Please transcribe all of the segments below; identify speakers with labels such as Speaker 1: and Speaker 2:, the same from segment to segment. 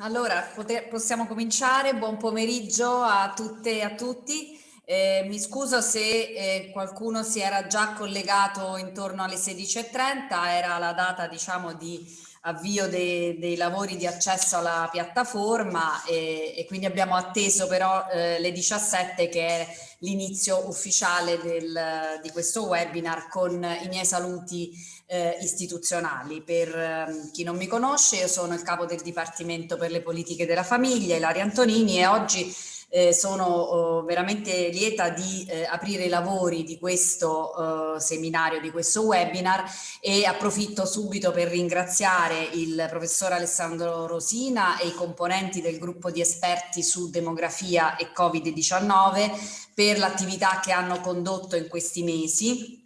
Speaker 1: Allora, possiamo cominciare. Buon pomeriggio a tutte e a tutti. Eh, mi scuso se eh, qualcuno si era già collegato intorno alle 16.30, era la data diciamo di avvio de, dei lavori di accesso alla piattaforma e, e quindi abbiamo atteso però eh, le 17 che è l'inizio ufficiale del, di questo webinar con i miei saluti eh, istituzionali. Per eh, chi non mi conosce io sono il capo del Dipartimento per le politiche della famiglia, Ilaria Antonini e oggi eh, sono oh, veramente lieta di eh, aprire i lavori di questo eh, seminario, di questo webinar e approfitto subito per ringraziare il professor Alessandro Rosina e i componenti del gruppo di esperti su demografia e Covid-19 per l'attività che hanno condotto in questi mesi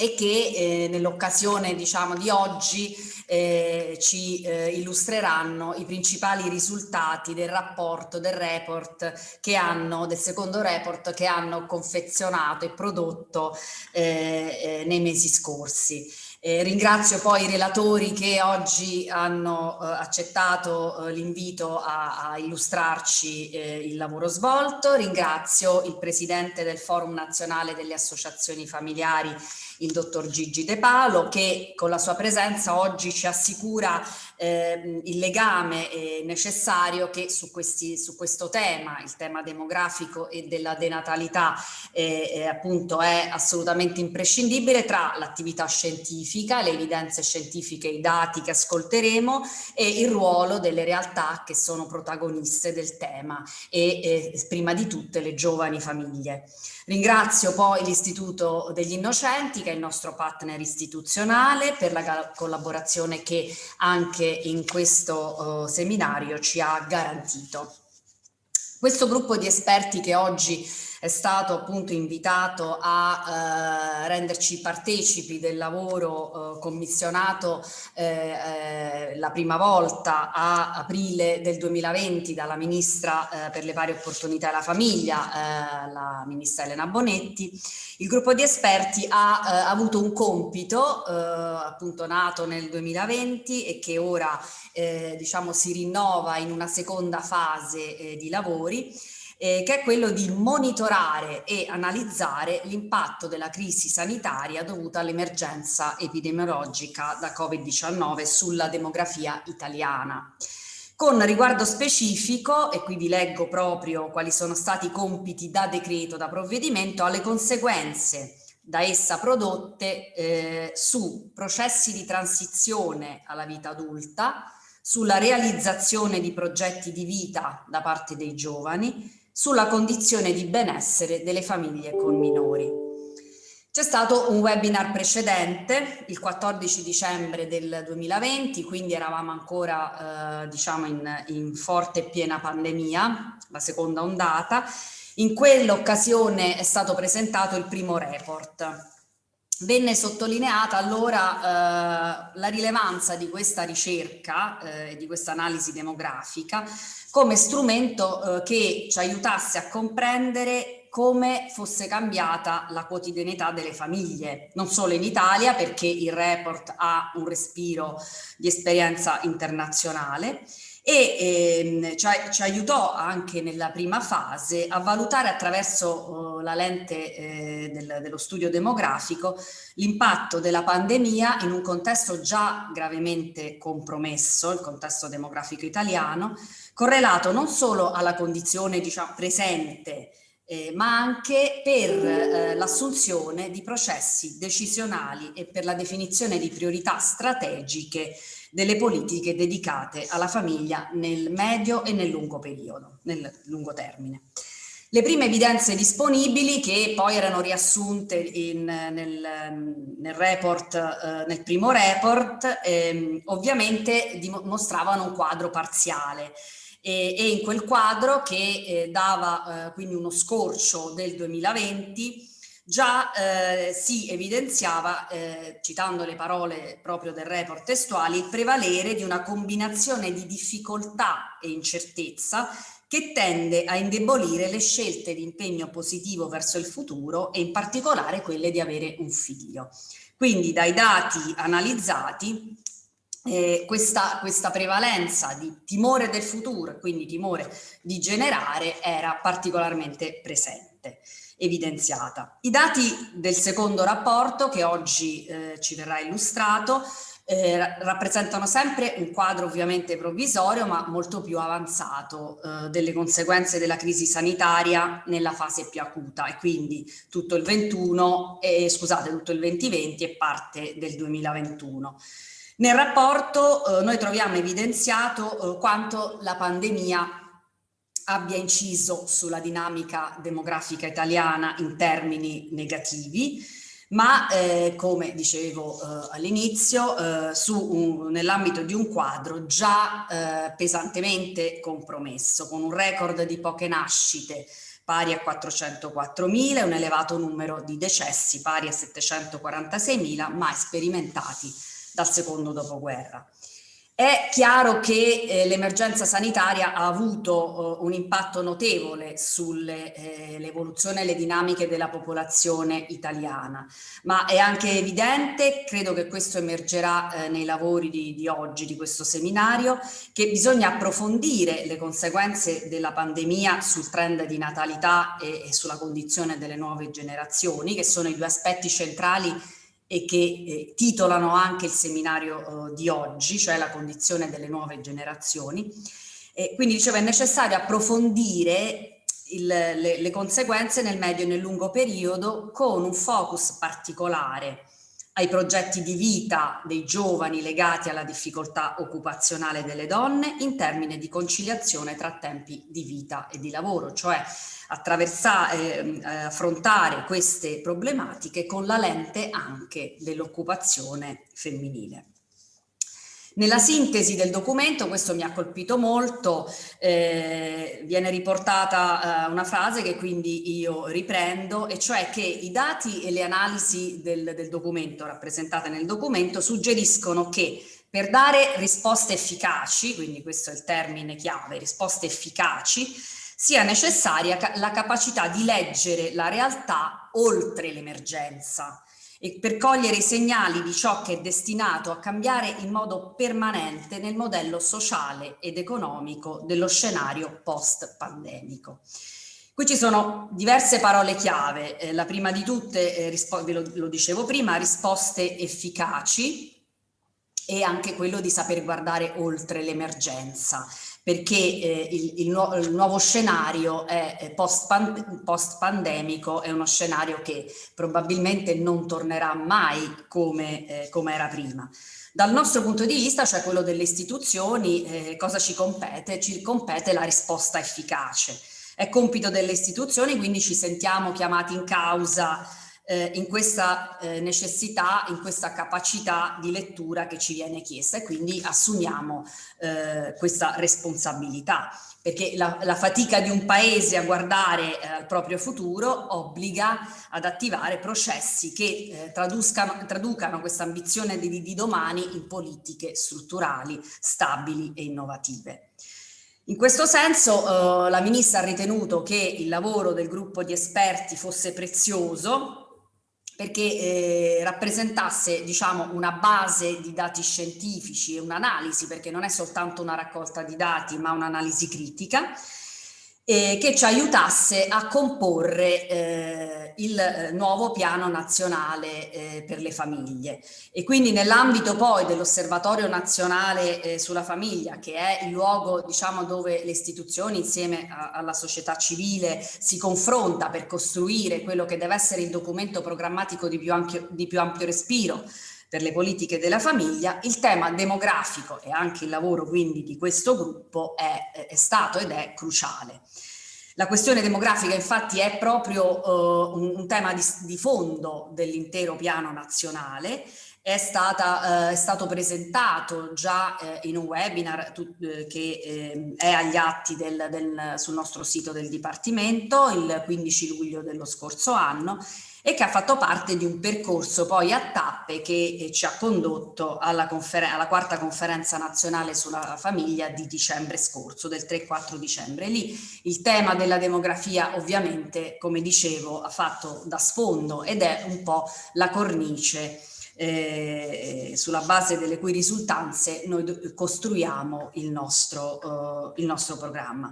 Speaker 1: e che eh, nell'occasione diciamo di oggi eh, ci eh, illustreranno i principali risultati del rapporto, del report che hanno, del secondo report che hanno confezionato e prodotto eh, eh, nei mesi scorsi. Eh, ringrazio poi i relatori che oggi hanno eh, accettato eh, l'invito a, a, illustrarci eh, il lavoro svolto, ringrazio il Presidente del Forum Nazionale delle Associazioni Familiari il dottor Gigi De Palo che con la sua presenza oggi ci assicura eh, il legame eh, necessario che su, questi, su, questo tema, il tema demografico e della denatalità eh, eh, appunto è assolutamente imprescindibile tra l'attività scientifica, le evidenze scientifiche, i dati che ascolteremo e il ruolo delle realtà che sono protagoniste del tema e eh, prima di tutte le giovani famiglie. Ringrazio poi l'Istituto degli Innocenti, che è il nostro partner istituzionale, per la collaborazione che anche in questo uh, seminario ci ha garantito. Questo gruppo di esperti che oggi è stato appunto invitato a eh, renderci partecipi del lavoro eh, commissionato eh, eh la prima volta a aprile del 2020 dalla Ministra eh, per le pari opportunità e la famiglia, eh, la Ministra Elena Bonetti. Il gruppo di esperti ha avuto un compito appunto nato nel 2020 e che ora diciamo si rinnova in una seconda fase di lavori eh, che è quello di monitorare e analizzare l'impatto della crisi sanitaria dovuta all'emergenza epidemiologica da Covid-19 sulla demografia italiana. Con riguardo specifico, e qui vi leggo proprio quali sono stati i compiti da decreto, da provvedimento, alle conseguenze da essa prodotte eh, su processi di transizione alla vita adulta, sulla realizzazione di progetti di vita da parte dei giovani, sulla condizione di benessere delle famiglie con minori. C'è stato un webinar precedente, il 14 dicembre del 2020, quindi eravamo ancora eh, diciamo in, in forte e piena pandemia, la seconda ondata. In quell'occasione è stato presentato il primo report. Venne sottolineata allora eh, la rilevanza di questa ricerca e eh, di questa analisi demografica come strumento eh, che ci aiutasse a comprendere come fosse cambiata la quotidianità delle famiglie, non solo in Italia perché il report ha un respiro di esperienza internazionale e ehm, ci, ci, aiutò anche nella prima fase a valutare attraverso uh, la lente eh, del, dello studio demografico l'impatto della pandemia in un contesto già gravemente compromesso, il contesto demografico italiano, correlato non solo alla condizione diciamo, presente eh, ma anche per eh, l'assunzione di processi decisionali e per la definizione di priorità strategiche delle politiche dedicate alla famiglia nel medio e nel lungo periodo, nel lungo termine. Le prime evidenze disponibili che poi erano riassunte in, nel, nel, report, eh, nel primo report, eh, ovviamente dimostravano un quadro parziale e, e in quel quadro che eh, dava eh, quindi uno scorcio del 2020 già eh, si evidenziava, eh, citando le parole proprio del report testuali, il prevalere di una combinazione di difficoltà e incertezza che tende a indebolire le scelte di impegno positivo verso il futuro e in particolare quelle di avere un figlio. Quindi dai dati analizzati eh, questa, questa, prevalenza di timore del futuro, quindi timore di generare, era particolarmente presente, evidenziata. I dati del secondo rapporto, che oggi eh, ci verrà illustrato, eh, rappresentano sempre un quadro ovviamente provvisorio ma molto più avanzato eh, delle conseguenze della crisi sanitaria nella fase più acuta e quindi tutto il 21 eh, scusate tutto il 2020 e parte del 2021. Nel rapporto eh, noi troviamo evidenziato eh, quanto la pandemia abbia inciso sulla dinamica demografica italiana in termini negativi, ma eh, come dicevo eh, all'inizio, eh, nell'ambito di un quadro già eh, pesantemente compromesso, con un record di poche nascite pari a 404.000 e un elevato numero di decessi pari a 746.000 mai sperimentati dal secondo dopoguerra. È chiaro che eh, l'emergenza sanitaria ha avuto eh, un impatto notevole sull'evoluzione eh, e le dinamiche della popolazione italiana, ma è anche evidente, credo che questo emergerà eh, nei lavori di, di, oggi, di questo seminario, che bisogna approfondire le conseguenze della pandemia sul trend di natalità e, e sulla condizione delle nuove generazioni, che sono i due aspetti centrali e che eh, titolano anche il seminario eh, di oggi, cioè la condizione delle nuove generazioni. E quindi dicevo è necessario approfondire il, le, le conseguenze nel medio e nel lungo periodo con un focus particolare ai progetti di vita dei giovani legati alla difficoltà occupazionale delle donne in termini di conciliazione tra tempi di vita e di lavoro, cioè attraversare, eh, affrontare queste problematiche con la lente anche dell'occupazione femminile. Nella sintesi del documento, questo mi ha colpito molto, eh, viene riportata eh, una frase che quindi io riprendo, e cioè che i dati e le analisi del, del documento, rappresentate nel documento, suggeriscono che per dare risposte efficaci, quindi questo è il termine chiave, risposte efficaci, sia necessaria la capacità di leggere la realtà oltre l'emergenza per cogliere i segnali di ciò che è destinato a cambiare in modo permanente nel modello sociale ed economico dello scenario post-pandemico. Qui ci sono diverse parole chiave, eh, la prima di tutte, eh, ve lo, lo dicevo prima, risposte efficaci e anche quello di saper guardare oltre l'emergenza perché eh, il, il, nu il, nuovo scenario è post-pandemico, post è uno scenario che probabilmente non tornerà mai come, eh, come, era prima. Dal nostro punto di vista, cioè quello delle istituzioni, eh, cosa ci compete? Ci compete la risposta efficace. È compito delle istituzioni, quindi ci sentiamo chiamati in causa eh, in questa eh, necessità, in questa capacità di lettura che ci viene chiesta e quindi assumiamo eh, questa responsabilità perché la, la, fatica di un paese a guardare eh, al proprio futuro obbliga ad attivare processi che eh, traducano questa ambizione di, di domani in politiche strutturali, stabili e innovative. In questo senso eh, la Ministra ha ritenuto che il lavoro del gruppo di esperti fosse prezioso perché eh, rappresentasse diciamo, una base di dati scientifici e un'analisi, perché non è soltanto una raccolta di dati ma un'analisi critica, eh, che ci aiutasse a comporre eh, il eh, nuovo piano nazionale eh, per le famiglie. E quindi nell'ambito poi dell'osservatorio nazionale eh, sulla famiglia, che è il luogo diciamo, dove le istituzioni insieme a, alla società civile si confronta per costruire quello che deve essere il documento programmatico di più ampio, di più ampio respiro, per le politiche della famiglia, il tema demografico e anche il lavoro quindi di questo gruppo è, è stato ed è cruciale. La questione demografica infatti è proprio uh, un, un, tema di, di fondo dell'intero piano nazionale è, stata, eh, è, stato presentato già eh, in un webinar tu, eh, che ehm, è agli atti del, del, sul nostro sito del Dipartimento il 15 luglio dello scorso anno e che ha fatto parte di un percorso poi a tappe che eh, ci ha condotto alla, alla, quarta conferenza nazionale sulla famiglia di dicembre scorso, del 3-4 dicembre. Lì il tema della demografia ovviamente, come dicevo, ha fatto da sfondo ed è un po' la cornice eh, sulla base delle cui risultanze noi costruiamo il nostro, uh, il nostro programma.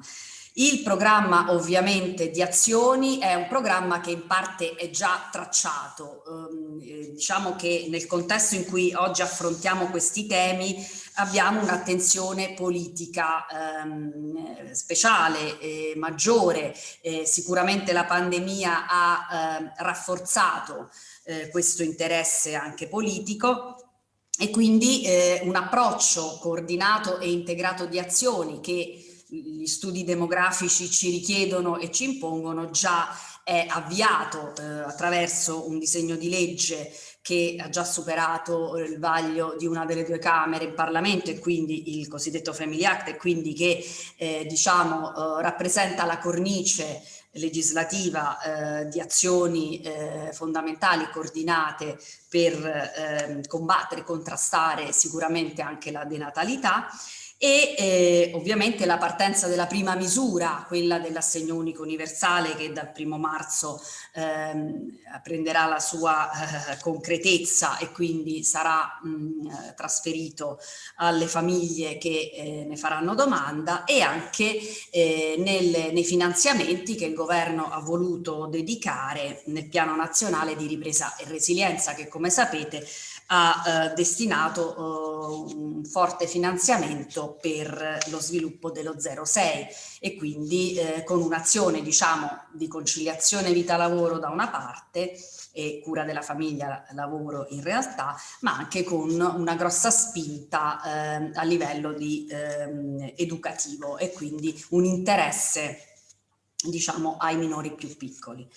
Speaker 1: Il programma ovviamente di azioni è un programma che in parte è già tracciato, ehm, eh, diciamo che nel contesto in cui oggi affrontiamo questi temi abbiamo un'attenzione politica ehm, speciale, eh, maggiore, sicuramente la pandemia ha ehm, rafforzato eh, questo interesse anche politico e quindi eh, un approccio coordinato e integrato di azioni che gli studi demografici ci richiedono e ci impongono già è avviato eh, attraverso un disegno di legge che ha già superato eh, il vaglio di una delle due Camere in Parlamento e quindi il cosiddetto Family Act e quindi che eh, diciamo eh, rappresenta la cornice legislativa eh, di azioni eh, fondamentali coordinate per eh, combattere e contrastare sicuramente anche la denatalità e eh, ovviamente la partenza della prima misura, quella dell'assegno unico universale che dal primo marzo ehm, prenderà la sua eh, concretezza e quindi sarà mh, trasferito alle famiglie che eh, ne faranno domanda e anche eh, nel, nei finanziamenti che il governo ha voluto dedicare nel piano nazionale di ripresa e resilienza che come sapete ha eh, destinato eh, un forte finanziamento per lo sviluppo dello 06 e quindi eh, con un'azione diciamo di conciliazione vita-lavoro da una parte e cura della famiglia lavoro in realtà ma anche con una grossa spinta eh, a livello di, ehm, educativo e quindi un interesse diciamo ai minori più piccoli.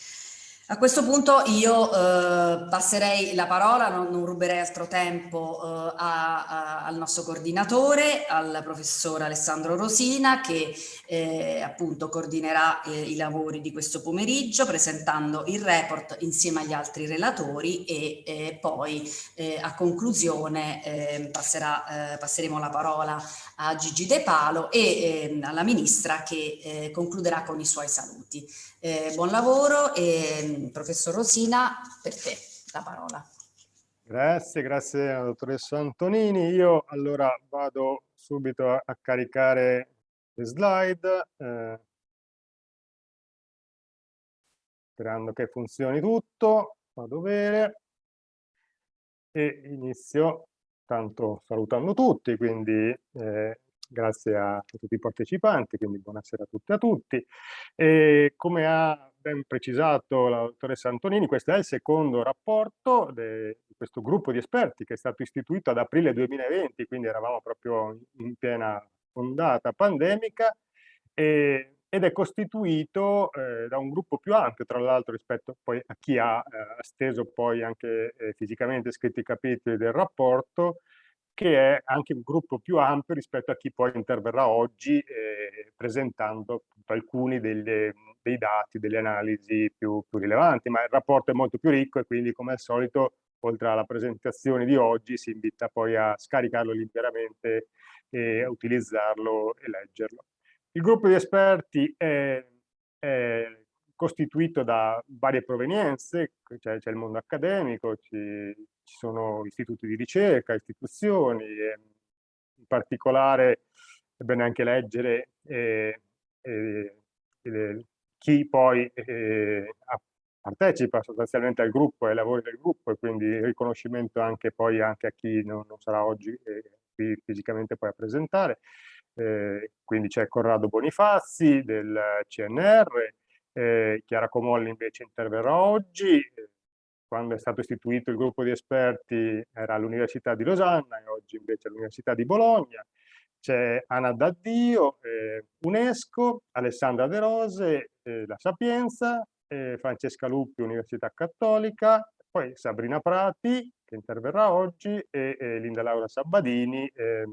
Speaker 1: A questo punto io eh, passerei la parola, non, non ruberei altro tempo eh, a, a, al nostro coordinatore, al professor Alessandro Rosina che eh, appunto coordinerà eh, i lavori di questo pomeriggio presentando il report insieme agli altri relatori e eh, poi eh, a conclusione passerà, passeremo la parola a Gigi De Palo e alla Ministra che concluderà con i suoi saluti. Eh, buon lavoro e professor Rosina, per te la parola.
Speaker 2: Grazie, grazie dottoressa Antonini. Io allora vado subito a, a caricare le slide, eh, sperando che funzioni tutto. Vado bene e inizio tanto salutando tutti, quindi eh, grazie a, tutti i partecipanti, quindi buonasera a tutti e a tutti. E come ha ben precisato la dottoressa Antonini, questo è il secondo rapporto di questo gruppo di esperti che è stato istituito ad aprile 2020, quindi eravamo proprio in piena ondata pandemica, e, ed è costituito eh, da un gruppo più ampio, tra l'altro rispetto poi a chi ha eh, steso poi anche eh, fisicamente scritto i capitoli del rapporto, che è anche un gruppo più ampio rispetto a chi poi interverrà oggi eh, presentando alcuni delle, dei dati, delle analisi più, più, rilevanti, ma il rapporto è molto più ricco e quindi come al solito oltre alla presentazione di oggi si invita poi a scaricarlo liberamente e a utilizzarlo e leggerlo. Il gruppo di esperti è, è costituito da varie provenienze, c'è, il mondo accademico, ci, ci, sono istituti di ricerca, istituzioni, in particolare è bene anche leggere eh, eh, eh, chi poi partecipa sostanzialmente al gruppo, ai lavori del gruppo e quindi riconoscimento anche anche a chi non, non sarà oggi qui fisicamente poi a presentare. Eh, quindi c'è Corrado Bonifazzi del CNR, eh, Chiara Comolli invece interverrà oggi, quando è stato istituito il gruppo di esperti era all'Università di Losanna e oggi invece all'Università di Bologna. C'è Anna Daddio, eh, UNESCO, Alessandra De Rose, eh, La Sapienza, eh, Francesca Luppi, Università Cattolica, poi Sabrina Prati, che interverrà oggi, e Linda Laura Sabadini eh,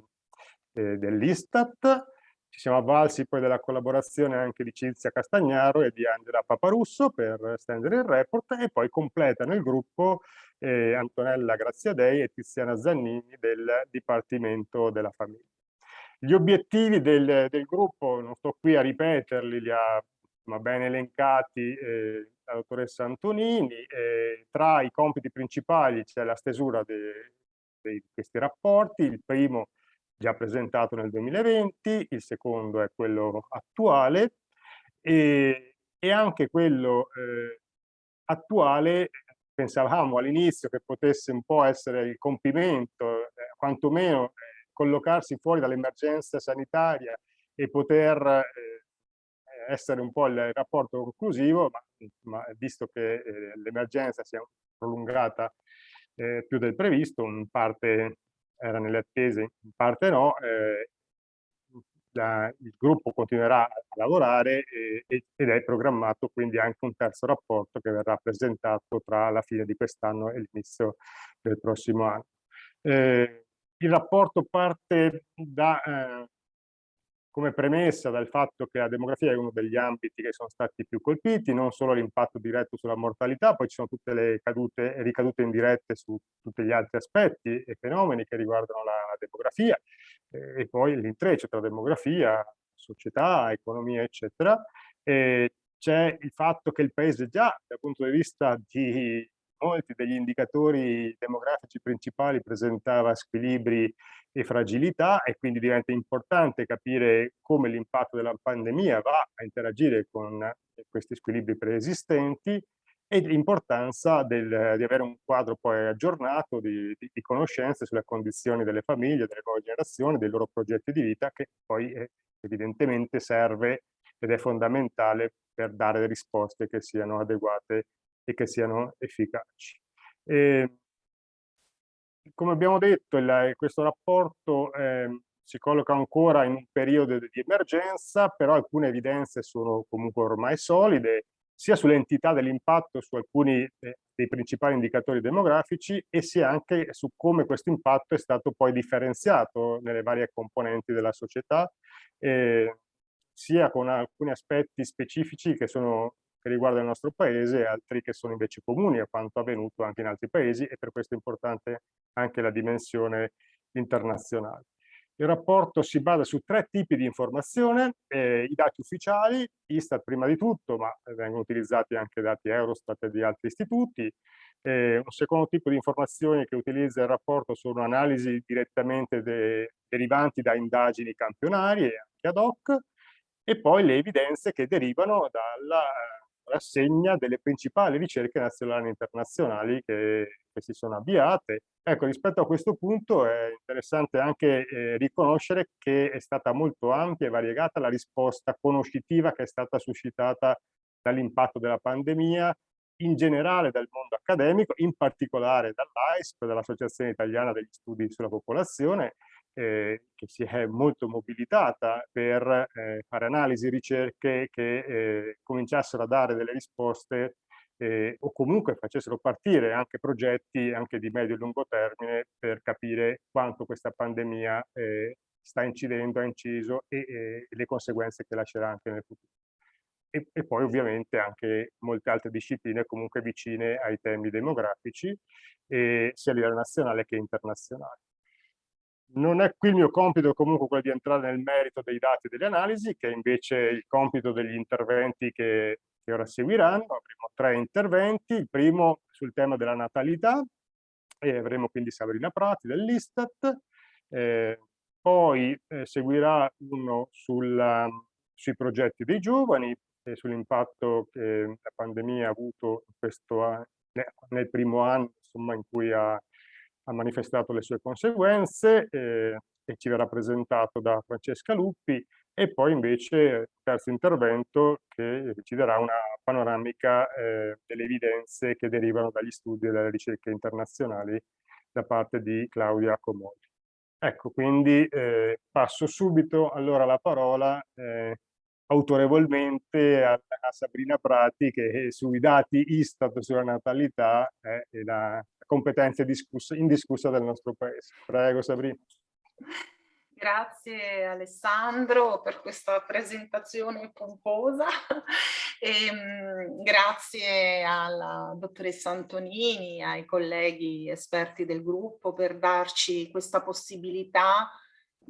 Speaker 2: eh, dell'Istat, ci siamo avvalsi poi della collaborazione anche di Cinzia Castagnaro e di Angela Paparusso per stendere il report e poi completano il gruppo eh, Antonella Graziadei e Tiziana Zannini del Dipartimento della Famiglia. Gli obiettivi del, del gruppo, non sto qui a ripeterli, li ha ma ben elencati eh, dalla dottoressa Antonini. Eh, tra i compiti principali c'è la stesura di questi rapporti, il primo già presentato nel 2020, il secondo è quello attuale e, e anche quello eh, attuale pensavamo all'inizio che potesse un po' essere il compimento, eh, quantomeno eh, collocarsi fuori dall'emergenza sanitaria e poter eh, essere un po' il rapporto conclusivo, ma, ma visto che eh, l'emergenza si è prolungata eh, più del previsto, in parte era nelle attese, in parte no, eh, la, il gruppo continuerà a lavorare e, ed è programmato quindi anche un terzo rapporto che verrà presentato tra la fine di quest'anno e l'inizio del prossimo anno. Eh, il rapporto parte da eh, come premessa dal fatto che la demografia è uno degli ambiti che sono stati più colpiti, non solo l'impatto diretto sulla mortalità, poi ci sono tutte le cadute ricadute indirette su tutti gli altri aspetti e fenomeni che riguardano la, la demografia eh, e poi l'intreccio tra demografia, società, economia, eccetera. C'è il fatto che il paese già dal punto di vista di molti degli indicatori demografici principali presentava squilibri e fragilità e quindi diventa importante capire come l'impatto della pandemia va a interagire con questi squilibri preesistenti e l'importanza di avere un quadro poi aggiornato di, di, di, conoscenze sulle condizioni delle famiglie, delle nuove generazioni, dei loro progetti di vita che poi è, evidentemente serve ed è fondamentale per dare risposte che siano adeguate e che siano efficaci. E, come abbiamo detto, il, questo rapporto eh, si colloca ancora in un periodo di emergenza, però alcune evidenze sono comunque ormai solide, sia sull'entità dell'impatto su alcuni eh, dei principali indicatori demografici e sia anche su come questo impatto è stato poi differenziato nelle varie componenti della società, eh, sia con alcuni aspetti specifici che sono che riguardano il nostro paese e altri che sono invece comuni a quanto avvenuto anche in altri paesi e per questo è importante anche la dimensione internazionale. Il rapporto si basa su tre tipi di informazione, eh, i dati ufficiali, Istat prima di tutto, ma vengono utilizzati anche dati Eurostat e di altri istituti. Eh, un secondo tipo di informazioni che utilizza il rapporto sono analisi direttamente de derivanti da indagini campionarie, anche ad hoc, e poi le evidenze che derivano dalla rassegna delle principali ricerche nazionali e internazionali che, che, si sono avviate. Ecco, rispetto a questo punto è interessante anche eh, riconoscere che è stata molto ampia e variegata la risposta conoscitiva che è stata suscitata dall'impatto della pandemia, in generale dal mondo accademico, in particolare dall'AISP, dall'Associazione Italiana degli Studi sulla Popolazione, eh, che si è molto mobilitata per eh, fare analisi, ricerche che eh, cominciassero a dare delle risposte eh, o comunque facessero partire anche progetti anche di medio e lungo termine per capire quanto questa pandemia eh, sta incidendo, ha inciso e, e, le conseguenze che lascerà anche nel futuro. E, e, poi ovviamente anche molte altre discipline comunque vicine ai temi demografici, eh, sia a livello nazionale che internazionale. Non è qui il mio compito comunque quello di entrare nel merito dei dati e delle analisi, che è invece il compito degli interventi che, che ora seguiranno. Avremo tre interventi, il primo sul tema della natalità, e avremo quindi Sabrina Prati dell'Istat, eh, poi eh, seguirà uno sulla, sui progetti dei giovani e sull'impatto che la pandemia ha avuto questo, nel primo anno insomma, in cui ha ha manifestato le sue conseguenze eh, e ci verrà presentato da Francesca Luppi e poi invece il terzo intervento che ci darà una panoramica eh, delle evidenze che derivano dagli studi e dalle ricerche internazionali da parte di Claudia Comodi. Ecco, quindi eh, passo subito allora la parola eh, autorevolmente a, a, Sabrina Prati che sui dati Istat sulla natalità è la competenza discussa, indiscussa del nostro paese. Prego Sabrina.
Speaker 3: Grazie Alessandro per questa presentazione pomposa e ehm, grazie alla dottoressa Antonini, ai colleghi esperti del gruppo per darci questa possibilità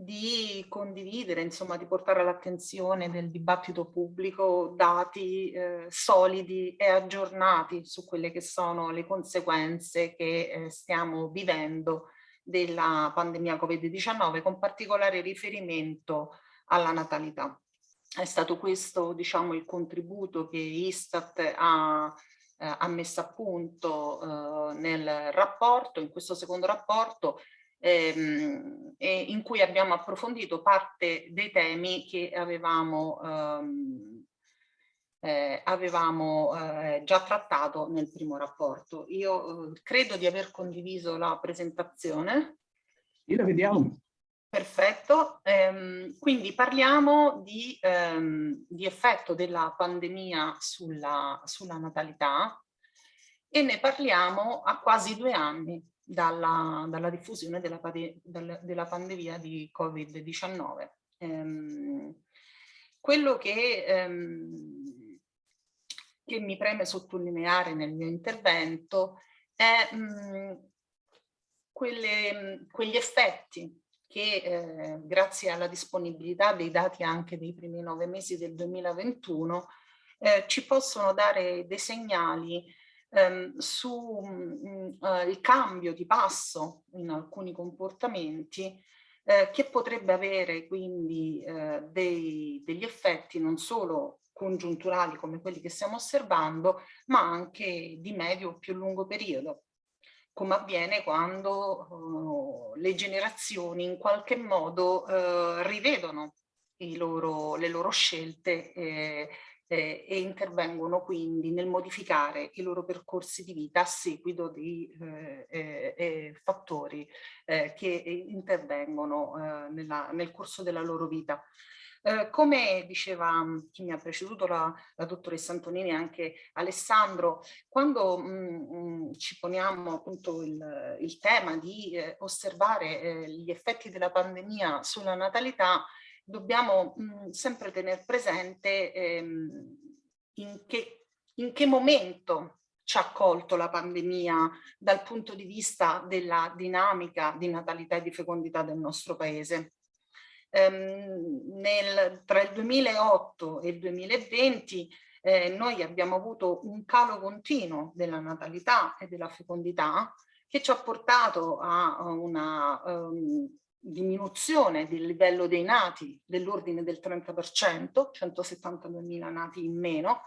Speaker 3: di condividere, insomma di portare all'attenzione del dibattito pubblico dati eh, solidi e aggiornati su quelle che sono le conseguenze che eh, stiamo vivendo della pandemia Covid-19 con particolare riferimento alla natalità. È stato questo diciamo il contributo che Istat ha eh, ha messo a punto eh, nel rapporto, in questo secondo rapporto, ehm, in cui abbiamo approfondito parte dei temi che avevamo, ehm, eh, avevamo eh, già trattato nel primo rapporto. Io eh, credo di aver condiviso la presentazione.
Speaker 4: Io la vediamo.
Speaker 3: Perfetto, ehm, quindi parliamo di, ehm, di, effetto della pandemia sulla, sulla, natalità e ne parliamo a quasi due anni dalla, dalla diffusione della, della, pandemia di Covid-19. Ehm, quello che, ehm, che, mi preme sottolineare nel mio intervento è mh, quelle, quegli effetti che eh, grazie alla disponibilità dei dati anche dei primi nove mesi del 2021 eh, ci possono dare dei segnali ehm, sul mm, eh, cambio di passo in alcuni comportamenti eh, che potrebbe avere quindi eh, dei, degli effetti non solo congiunturali come quelli che stiamo osservando ma anche di medio o più lungo periodo come avviene quando uh, le generazioni in qualche modo uh, rivedono loro, le loro scelte eh, eh, e intervengono quindi nel modificare i loro percorsi di vita a seguito di eh, eh fattori eh, che intervengono eh, nella, nel corso della loro vita. Eh, come diceva chi mi ha preceduto, la, la dottoressa Antonini e anche Alessandro, quando mh, mh, ci poniamo appunto il, il tema di eh, osservare eh, gli effetti della pandemia sulla natalità, dobbiamo mh, sempre tenere presente ehm, in, che, in che momento ci ha colto la pandemia dal punto di vista della dinamica di natalità e di fecondità del nostro paese. Ehm, nel, tra il 2008 e il 2020 eh, noi abbiamo avuto un calo continuo della natalità e della fecondità che ci ha portato a una um, diminuzione del livello dei nati dell'ordine del 30%, 172.000 nati in meno,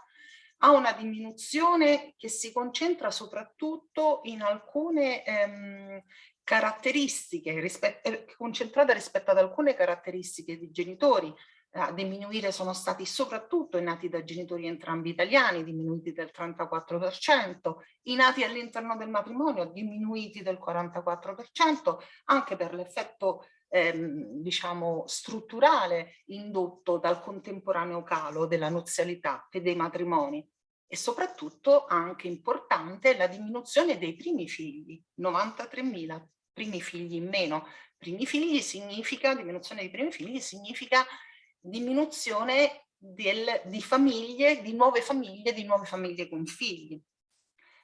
Speaker 3: a una diminuzione che si concentra soprattutto in alcune ehm, caratteristiche rispetto, eh, concentrata rispetto ad alcune caratteristiche di genitori. A diminuire sono stati soprattutto i nati da genitori entrambi italiani, diminuiti del 34%, i nati all'interno del matrimonio diminuiti del 44%, anche per l'effetto ehm, diciamo strutturale indotto dal contemporaneo calo della nuzialità e dei matrimoni e soprattutto anche importante la diminuzione dei primi figli, 93.000 primi figli in meno. Primi figli significa, diminuzione dei primi figli significa diminuzione del, di famiglie, di nuove famiglie, di nuove famiglie con figli.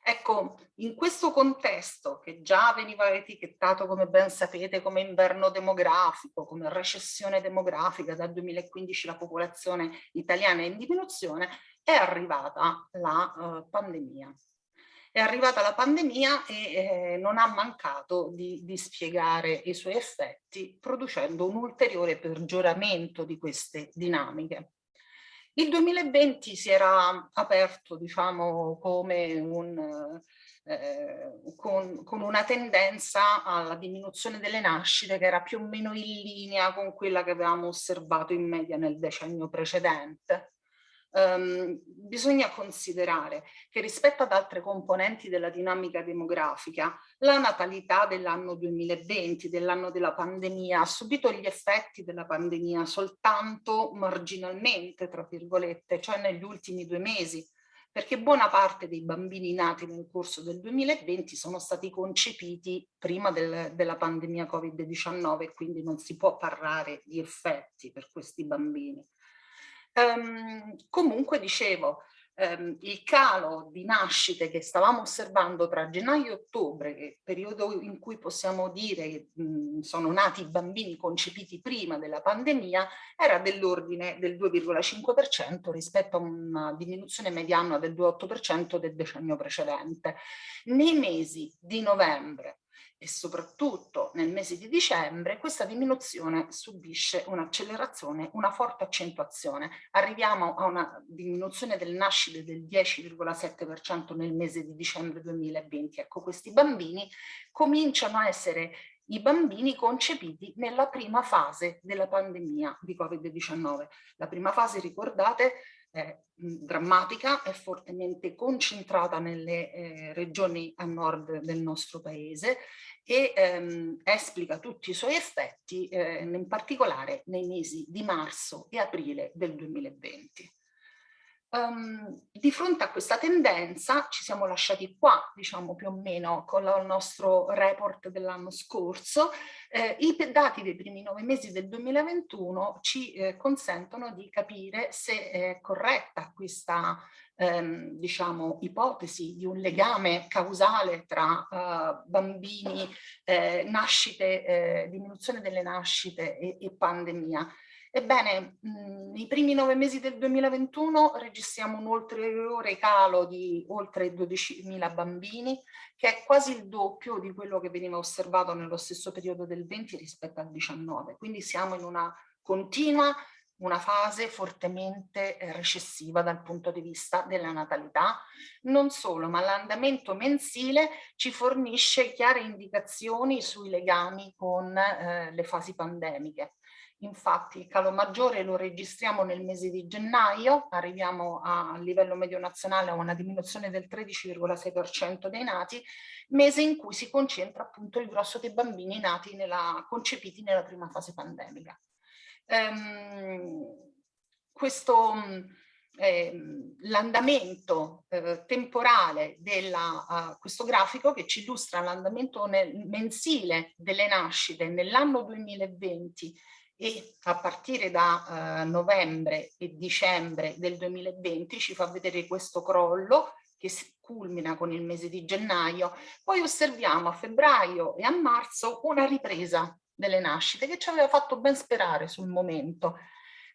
Speaker 3: Ecco, in questo contesto che già veniva etichettato, come ben sapete, come inverno demografico, come recessione demografica, dal 2015 la popolazione italiana è in diminuzione, è arrivata la uh, pandemia. È arrivata la pandemia e eh, non ha mancato di, di spiegare i suoi effetti, producendo un ulteriore peggioramento di queste dinamiche. Il 2020 si era aperto, diciamo, come un, eh, con, con, una tendenza alla diminuzione delle nascite che era più o meno in linea con quella che avevamo osservato in media nel decennio precedente um, bisogna considerare che rispetto ad altre componenti della dinamica demografica, la natalità dell'anno 2020, dell'anno della pandemia, ha subito gli effetti della pandemia soltanto marginalmente, tra virgolette, cioè negli ultimi due mesi, perché buona parte dei bambini nati nel corso del 2020 sono stati concepiti prima del, della pandemia Covid-19 quindi non si può parlare di effetti per questi bambini. Um, comunque dicevo, ehm, il calo di nascite che stavamo osservando tra gennaio e ottobre, che è il periodo in cui possiamo dire che mh, sono nati i bambini concepiti prima della pandemia, era dell'ordine del 2,5% rispetto a una diminuzione mediana del 2,8% del decennio precedente. Nei mesi di novembre e soprattutto nel mese di dicembre questa diminuzione subisce un'accelerazione, una forte accentuazione. Arriviamo a una diminuzione delle nascite del 10,7% nel mese di dicembre 2020. Ecco, questi bambini cominciano a essere i bambini concepiti nella prima fase della pandemia di Covid-19. La prima fase, ricordate, è drammatica, è fortemente concentrata nelle eh, regioni a nord del nostro paese e ehm, esplica tutti i suoi effetti eh, in particolare nei mesi di marzo e aprile del 2020. Um, di fronte a questa tendenza ci siamo lasciati qua, diciamo più o meno, con il nostro report dell'anno scorso. Eh, I dati dei primi nove mesi del 2021 ci eh, consentono di capire se è corretta questa ehm, diciamo, ipotesi di un legame causale tra uh, bambini, eh, nascite, eh, diminuzione delle nascite e, e pandemia. Ebbene, mh, nei primi nove mesi del 2021 registriamo un ulteriore calo di oltre 12.000 bambini, che è quasi il doppio di quello che veniva osservato nello stesso periodo del 20 rispetto al 19. Quindi siamo in una continua una fase fortemente eh, recessiva dal punto di vista della natalità. Non solo, ma l'andamento mensile ci fornisce chiare indicazioni sui legami con eh, le fasi pandemiche. Infatti il calo maggiore lo registriamo nel mese di gennaio, arriviamo a, a livello medio nazionale a una diminuzione del 13,6% dei nati, mese in cui si concentra appunto il grosso dei bambini nati nella, concepiti nella prima fase pandemica. Ehm, questo eh, l'andamento eh, temporale di uh, questo grafico che ci illustra l'andamento mensile delle nascite nell'anno 2020 e a partire da uh, novembre e dicembre del 2020 ci fa vedere questo crollo che si culmina con il mese di gennaio, poi osserviamo a febbraio e a marzo una ripresa delle nascite che ci aveva fatto ben sperare sul momento.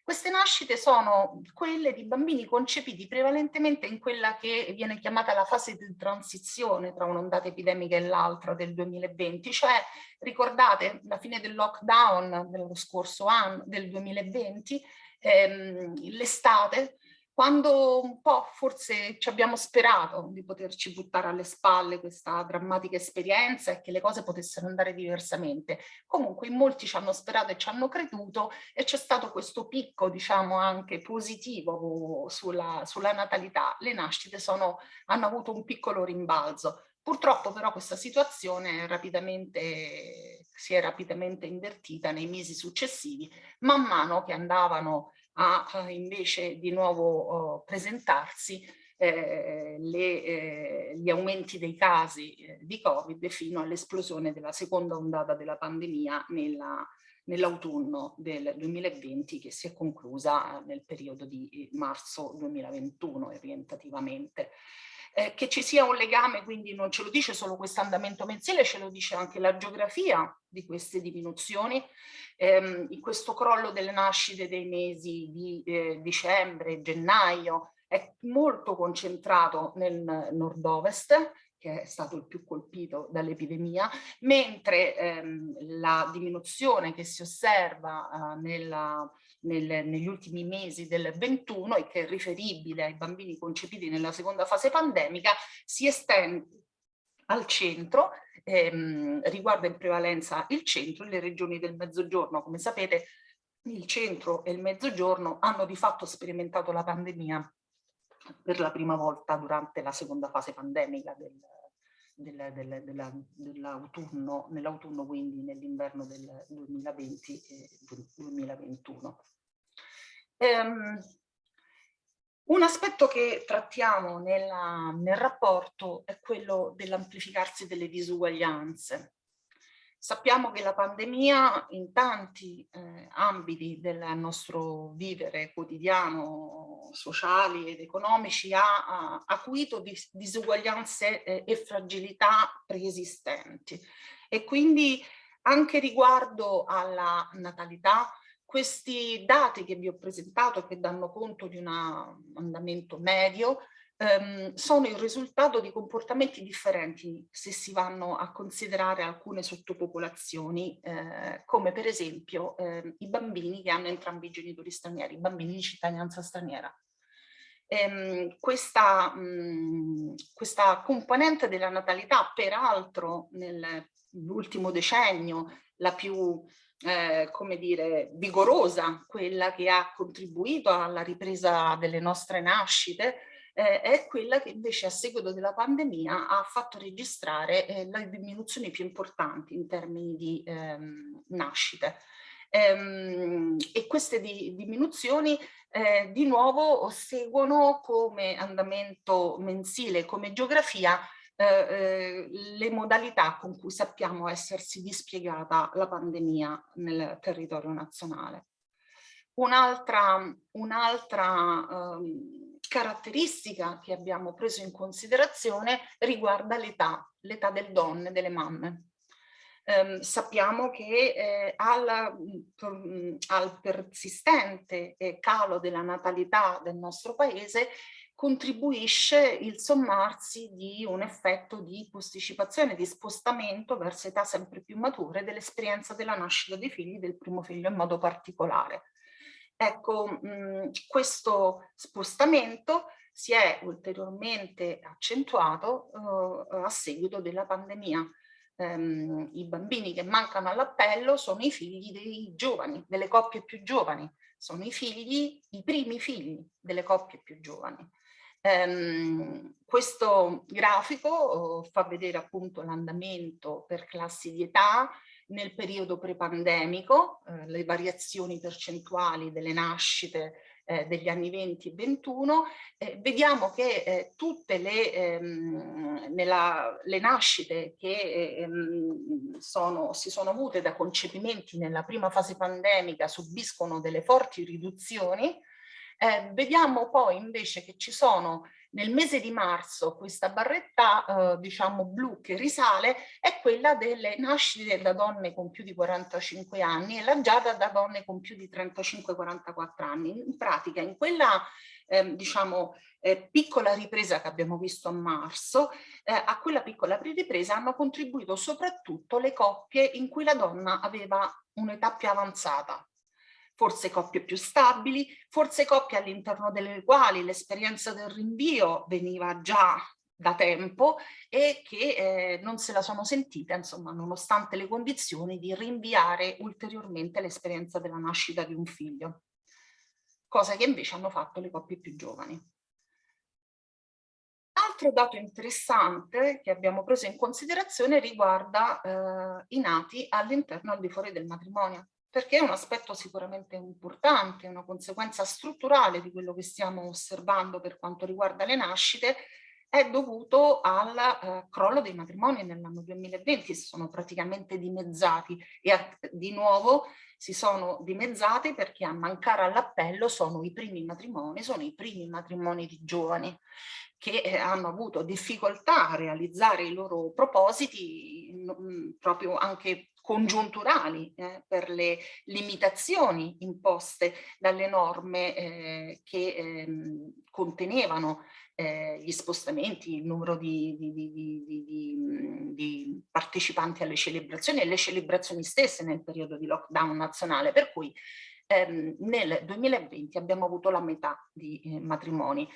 Speaker 3: Queste nascite sono quelle di bambini concepiti prevalentemente in quella che viene chiamata la fase di transizione tra un'ondata epidemica e l'altra del 2020, cioè ricordate la fine del lockdown dello scorso anno, del 2020, ehm, l'estate, quando un po' forse ci abbiamo sperato di poterci buttare alle spalle questa drammatica esperienza e che le cose potessero andare diversamente. Comunque in molti ci hanno sperato e ci hanno creduto e c'è stato questo picco diciamo anche positivo sulla, sulla natalità. Le nascite sono, hanno avuto un piccolo rimbalzo. Purtroppo però questa situazione rapidamente, si è rapidamente invertita nei mesi successivi, man mano che andavano a invece di nuovo uh, presentarsi eh, le, eh, gli aumenti dei casi eh, di Covid fino all'esplosione della seconda ondata della pandemia nell'autunno nell del 2020 che si è conclusa nel periodo di eh, marzo 2021 orientativamente. Eh, che ci sia un legame, quindi non ce lo dice solo questo andamento mensile, ce lo dice anche la geografia di queste diminuzioni, ehm, questo crollo delle nascite dei mesi di eh, dicembre, gennaio, è molto concentrato nel nord-ovest, che è stato il più colpito dall'epidemia, mentre ehm, la diminuzione che si osserva eh, nella nel, negli ultimi mesi del 21 e che è riferibile ai bambini concepiti nella seconda fase pandemica si estende al centro, ehm, riguarda in prevalenza il centro e le regioni del mezzogiorno. Come sapete il centro e il mezzogiorno hanno di fatto sperimentato la pandemia per la prima volta durante la seconda fase pandemica del, del, del, dell'autunno, nell'autunno quindi nell'inverno del 2020 e 2021. Um, un aspetto che trattiamo nella, nel rapporto è quello dell'amplificarsi delle disuguaglianze. Sappiamo che la pandemia in tanti eh, ambiti del nostro vivere quotidiano, sociali ed economici, ha, ha acuito dis disuguaglianze eh, e fragilità preesistenti. E quindi anche riguardo alla natalità, questi dati che vi ho presentato, che danno conto di un andamento medio, ehm, sono il risultato di comportamenti differenti se si vanno a considerare alcune sottopopolazioni, eh, come per esempio eh, i bambini che hanno entrambi i genitori stranieri, i bambini di cittadinanza straniera. Ehm, questa, mh, questa componente della natalità, peraltro nell'ultimo decennio, la più eh, come dire, vigorosa, quella che ha contribuito alla ripresa delle nostre nascite, eh, è quella che invece a seguito della pandemia ha fatto registrare eh, le diminuzioni più importanti in termini di ehm, nascite. Ehm, e queste di, diminuzioni eh, di nuovo seguono come andamento mensile, come geografia, eh, eh, le modalità con cui sappiamo essersi dispiegata la pandemia nel territorio nazionale. Un'altra un caratteristica che abbiamo preso in considerazione riguarda l'età, l'età delle donne, delle mamme. Um, sappiamo che eh, al, um, al, persistente eh, calo della natalità del nostro paese contribuisce il sommarsi di un effetto di posticipazione, di spostamento verso età sempre più mature dell'esperienza della nascita dei figli, del primo figlio in modo particolare. Ecco, mh, mhmm, questo spostamento si è ulteriormente accentuato uh, a seguito della pandemia. Um, I bambini che mancano all'appello sono i figli dei giovani, delle coppie più giovani, sono i figli, i primi figli delle coppie più giovani. Um, questo grafico uh, fa vedere appunto l'andamento per classi di età, nel periodo prepandemico, eh, le variazioni percentuali delle nascite eh, degli anni 20 e 21, eh, vediamo che eh, tutte le, ehm, nella, le, nascite che ehm, sono, si sono avute da concepimenti nella prima fase pandemica subiscono delle forti riduzioni, eh, vediamo poi invece che ci sono nel mese di marzo questa barretta eh, diciamo blu che risale è quella delle nascite da donne con più di 45 anni e la giada da donne con più di 35-44 anni. In pratica in quella eh, diciamo eh, piccola ripresa che abbiamo visto a marzo, eh, a quella piccola ripresa hanno contribuito soprattutto le coppie in cui la donna aveva un'età più avanzata forse coppie più stabili, forse coppie all'interno delle quali l'esperienza del rinvio veniva già da tempo e che eh, non se la sono sentita, insomma, nonostante le condizioni di rinviare ulteriormente l'esperienza della nascita di un figlio, cosa che invece hanno fatto le coppie più giovani. Altro dato interessante che abbiamo preso in considerazione riguarda eh, i nati all'interno e al di fuori del matrimonio perché è un aspetto sicuramente importante, una conseguenza strutturale di quello che stiamo osservando per quanto riguarda le nascite, è dovuto al eh, crollo dei matrimoni nell'anno 2020, si sono praticamente dimezzati e a, di nuovo si sono dimezzati perché a mancare all'appello sono i primi matrimoni, sono i primi matrimoni di giovani che eh, hanno avuto difficoltà a realizzare i loro propositi mh, proprio anche congiunturali eh, per le limitazioni imposte dalle norme eh, che eh, contenevano eh, gli spostamenti, il numero di, di, di, di, partecipanti alle celebrazioni e le celebrazioni stesse nel periodo di lockdown nazionale, per cui ehm, nel 2020 abbiamo avuto la metà di eh, matrimoni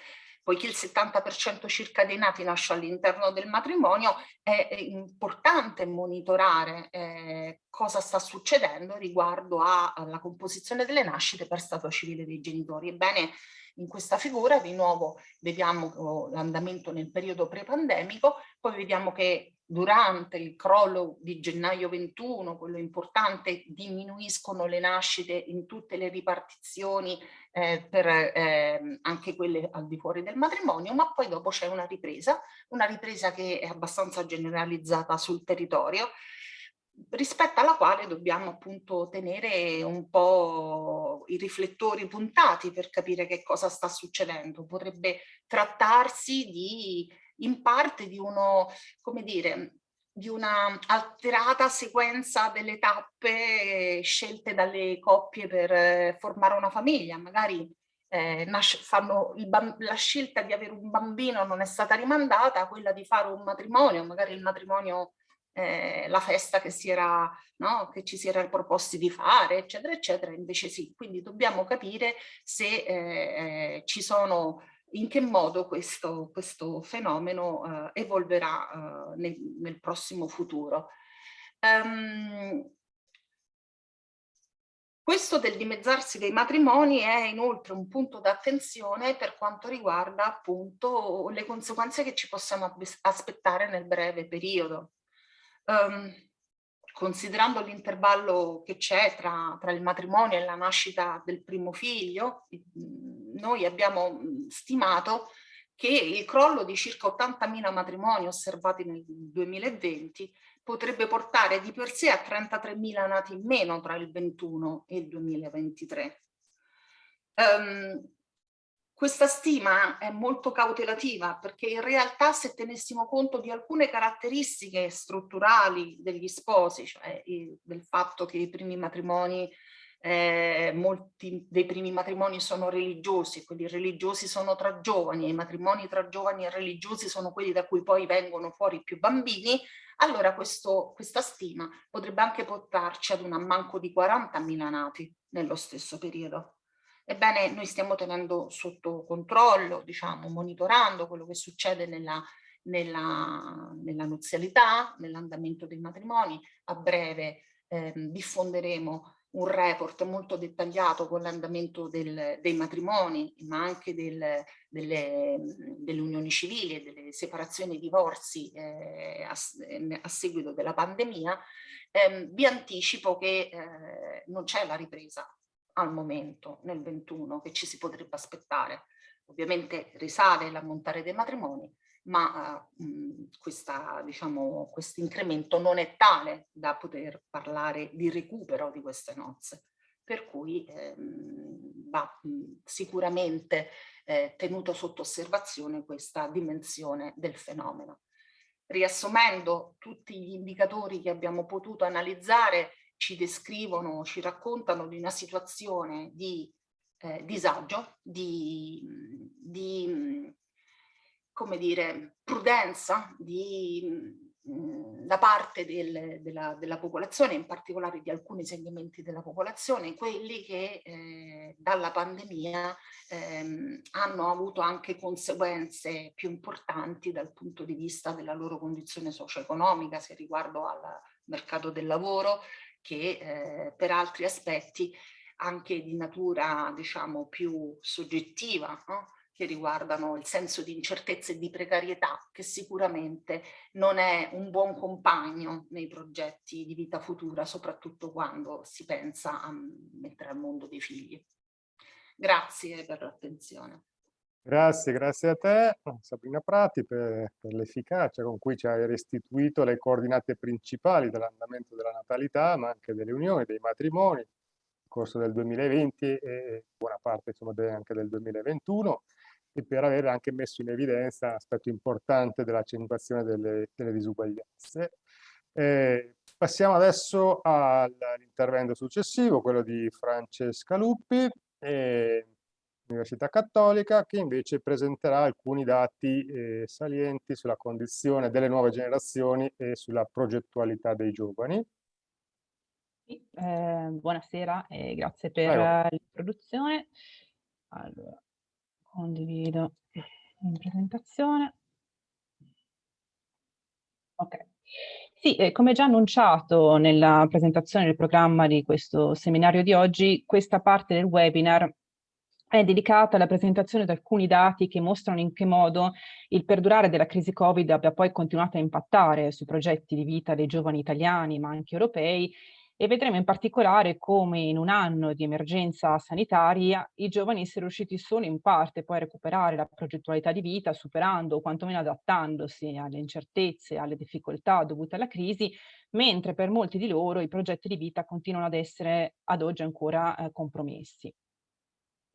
Speaker 3: poiché il 70% circa dei nati nasce all'interno del matrimonio, è importante monitorare eh, cosa sta succedendo riguardo alla composizione delle nascite per stato civile dei genitori. Ebbene, in questa figura di nuovo vediamo oh, l'andamento nel periodo pre-pandemico, poi vediamo che durante il crollo di gennaio 21, quello importante, diminuiscono le nascite in tutte le ripartizioni eh, per eh, anche quelle al di fuori del matrimonio, ma poi dopo c'è una ripresa, una ripresa che è abbastanza generalizzata sul territorio. rispetto alla quale dobbiamo appunto tenere un po' i riflettori puntati per capire che cosa sta succedendo. Potrebbe trattarsi di, in parte di uno, come dire, di una alterata sequenza delle tappe scelte dalle coppie per eh, formare una famiglia. Magari eh, fanno la scelta di avere un bambino non è stata rimandata, quella di fare un matrimonio, magari il matrimonio eh, la festa che, si era, no, che ci si era proposti di fare, eccetera, eccetera, invece sì. Quindi dobbiamo capire se eh, eh ci sono, in che modo questo, questo fenomeno eh, evolverà eh, nel, nel, prossimo futuro. Um, questo del dimezzarsi dei matrimoni è inoltre un punto d'attenzione per quanto riguarda appunto le conseguenze che ci possiamo aspettare nel breve periodo um, considerando l'intervallo che c'è tra, tra, il matrimonio e la nascita del primo figlio, noi abbiamo stimato che il crollo di circa 80.000 matrimoni osservati nel 2020 potrebbe portare di per sé a 33.000 nati in meno tra il 21 e il 2023. Um, questa stima è molto cautelativa perché in realtà se tenessimo conto di alcune caratteristiche strutturali degli sposi, cioè del fatto che i primi matrimoni, eh, molti dei primi matrimoni sono religiosi, quelli religiosi sono tra giovani e i matrimoni tra giovani e religiosi sono quelli da cui poi vengono fuori più bambini, allora questo, questa stima potrebbe anche portarci ad un ammanco di 40.000 nati nello stesso periodo. Ebbene, noi stiamo tenendo sotto controllo, diciamo, monitorando quello che succede nella, nella, nella nuzialità, nell'andamento dei matrimoni. A breve eh, diffonderemo un report molto dettagliato con l'andamento dei matrimoni, ma anche del, delle, delle, unioni civili e delle separazioni e divorzi eh, a, a, seguito della pandemia. Eh, vi anticipo che eh, non c'è la ripresa al momento, nel 21, che ci si potrebbe aspettare. Ovviamente risale l'ammontare dei matrimoni, ma uh, questa, diciamo, questo incremento non è tale da poter parlare di recupero di queste nozze. Per cui ehm, va mh, sicuramente eh, tenuto sotto osservazione questa dimensione del fenomeno. Riassumendo tutti gli indicatori che abbiamo potuto analizzare, ci descrivono, ci raccontano di una situazione di eh, disagio, di, di, come dire, prudenza di, mh, da parte del, della, della, popolazione, in particolare di alcuni segmenti della popolazione, quelli che eh, dalla pandemia ehm, hanno avuto anche conseguenze più importanti dal punto di vista della loro condizione socio-economica, se riguardo al mercato del lavoro, che eh, per altri aspetti anche di natura diciamo più soggettiva no? Che riguardano il senso di incertezza e di precarietà che sicuramente non è un buon compagno nei progetti di vita futura soprattutto quando si pensa a mettere al mondo dei figli. Grazie per l'attenzione.
Speaker 2: Grazie, grazie a te Sabrina Prati per, per l'efficacia con cui ci hai restituito le coordinate principali dell'andamento della natalità ma anche delle unioni, dei matrimoni nel corso del 2020 e buona parte insomma, anche del 2021 e per aver anche messo in evidenza un aspetto importante dell'accentuazione delle, delle disuguaglianze. Eh, passiamo adesso all'intervento successivo, quello di Francesca Luppi. Eh, Università Cattolica, che invece presenterà alcuni dati eh, salienti sulla condizione delle nuove generazioni e sulla progettualità dei giovani.
Speaker 4: Eh, buonasera e grazie per l'introduzione. Allora, condivido in presentazione. Ok. Sì, eh, come già annunciato nella presentazione del programma di questo seminario di oggi, questa parte del webinar è dedicata alla presentazione di alcuni dati che mostrano in che modo il perdurare della crisi Covid abbia poi continuato a impattare sui progetti di vita dei giovani italiani, ma anche europei, e vedremo in particolare come in un anno di emergenza sanitaria i giovani siano riusciti solo in parte poi a recuperare la progettualità di vita, superando o quantomeno adattandosi alle incertezze, alle difficoltà dovute alla crisi, mentre per molti di loro i progetti di vita continuano ad essere ad oggi ancora eh, compromessi.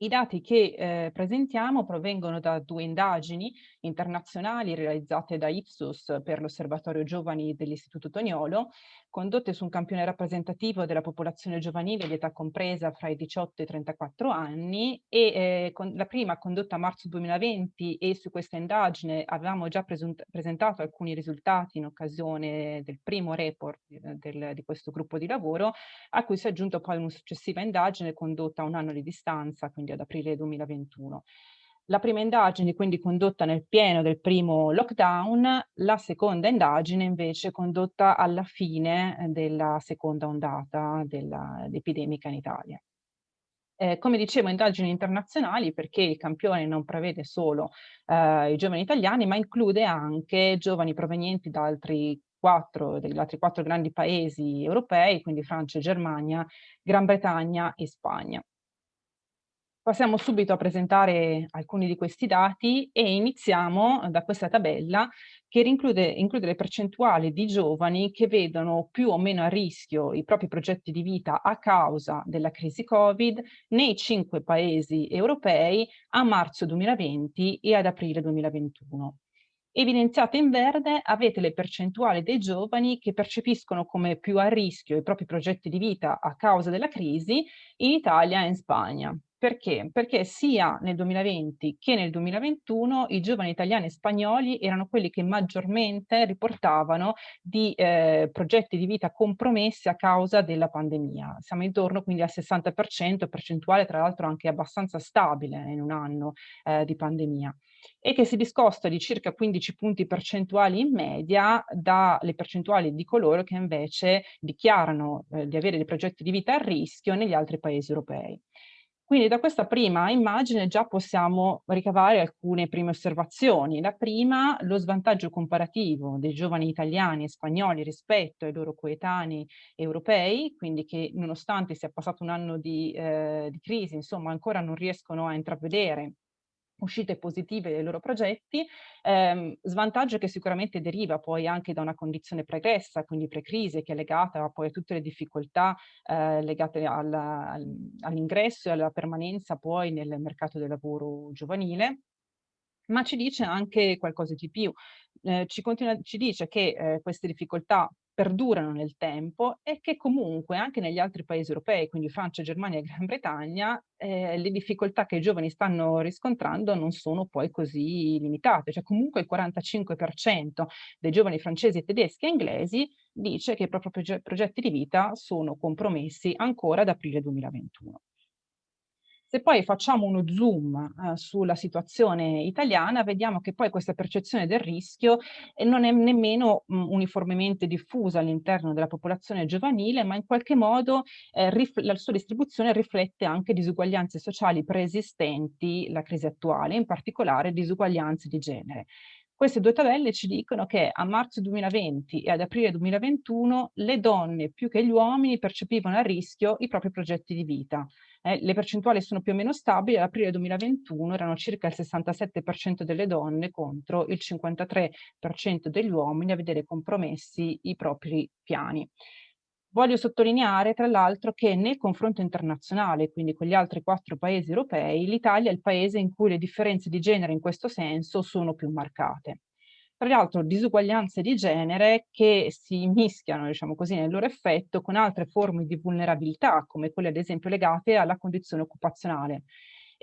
Speaker 4: I dati che eh, presentiamo provengono da due indagini internazionali realizzate da Ipsos per l'Osservatorio Giovani dell'Istituto Toniolo, condotte su un campione rappresentativo della popolazione giovanile di età compresa fra i 18 e i 34 anni e eh, con, la prima condotta a marzo 2020 e su questa indagine avevamo già presentato alcuni risultati in occasione del primo report eh, del, di questo gruppo di lavoro, a cui si è aggiunto poi una successiva indagine condotta a un anno di distanza, quindi ad aprile 2021. La prima indagine quindi condotta nel pieno del primo lockdown, la seconda indagine invece condotta alla fine della seconda ondata dell'epidemica in Italia. Eh, come dicevo, indagini internazionali perché il campione non prevede solo eh, i giovani italiani, ma include anche giovani provenienti da altri quattro, degli altri quattro grandi paesi europei, quindi Francia, Germania, Gran Bretagna e Spagna. Passiamo subito a presentare alcuni di questi dati e iniziamo da questa tabella che include, include, le percentuali di giovani che vedono più o meno a rischio i propri progetti di vita a causa della crisi Covid nei cinque paesi europei a marzo 2020 e ad aprile 2021. Evidenziate in verde avete le percentuali dei giovani che percepiscono come più a rischio i propri progetti di vita a causa della crisi in Italia e in Spagna. Perché? Perché sia nel 2020 che nel 2021 i giovani italiani e spagnoli erano quelli che maggiormente riportavano di eh, progetti di vita compromessi a causa della pandemia. Siamo intorno quindi al 60%, percentuale tra l'altro anche abbastanza stabile in un anno eh, di pandemia e che si discosta di circa 15 punti percentuali in media dalle percentuali di coloro che invece dichiarano eh, di avere dei progetti di vita a rischio negli altri paesi europei. Quindi da questa prima immagine già possiamo ricavare alcune prime osservazioni. La prima, lo svantaggio comparativo dei giovani italiani e spagnoli rispetto ai loro coetanei europei, quindi che nonostante sia passato un anno di, eh, di crisi, insomma ancora non riescono a intravedere uscite positive dei loro progetti, ehm, svantaggio che sicuramente deriva poi anche da una condizione pregressa, quindi pre-crisi, che è legata poi a tutte le difficoltà eh, legate all'ingresso e alla permanenza poi nel mercato del lavoro giovanile, ma ci dice anche qualcosa di più. Eh, ci, continua, ci, dice che eh, queste difficoltà perdurano nel tempo e che comunque anche negli altri paesi europei, quindi Francia, Germania e Gran Bretagna, eh, le difficoltà che i giovani stanno riscontrando non sono poi così limitate, cioè comunque il 45% dei giovani francesi, tedeschi e inglesi dice che i propri progetti di vita sono compromessi ancora ad aprile 2021. Se poi facciamo uno zoom eh, sulla situazione italiana, vediamo che poi questa percezione del rischio eh, non è nemmeno mh, uniformemente diffusa all'interno della popolazione giovanile, ma in qualche modo eh, la sua distribuzione riflette anche disuguaglianze sociali preesistenti, la crisi attuale, in particolare disuguaglianze di genere. Queste due tabelle ci dicono che a marzo 2020 e ad aprile 2021 le donne più che gli uomini percepivano a rischio i propri progetti di vita. Eh, le percentuali sono più o meno stabili, ad aprile 2021 erano circa il 67% delle donne contro il 53% degli uomini a vedere compromessi i propri piani. Voglio sottolineare tra l'altro che nel confronto internazionale, quindi con gli altri quattro paesi europei, l'Italia è il paese in cui le differenze di genere in questo senso sono più marcate. Tra l'altro disuguaglianze di genere che si mischiano, diciamo così, nel loro effetto con altre forme di vulnerabilità, come quelle ad esempio legate alla condizione occupazionale.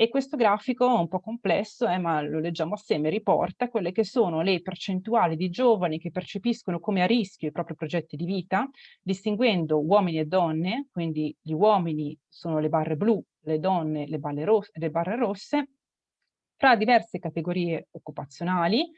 Speaker 4: E questo grafico un po' complesso, eh, ma lo leggiamo assieme, riporta quelle che sono le percentuali di giovani che percepiscono come a rischio i propri progetti di vita, distinguendo uomini e donne, quindi gli uomini sono le barre blu, le donne le, le barre rosse, fra diverse categorie occupazionali,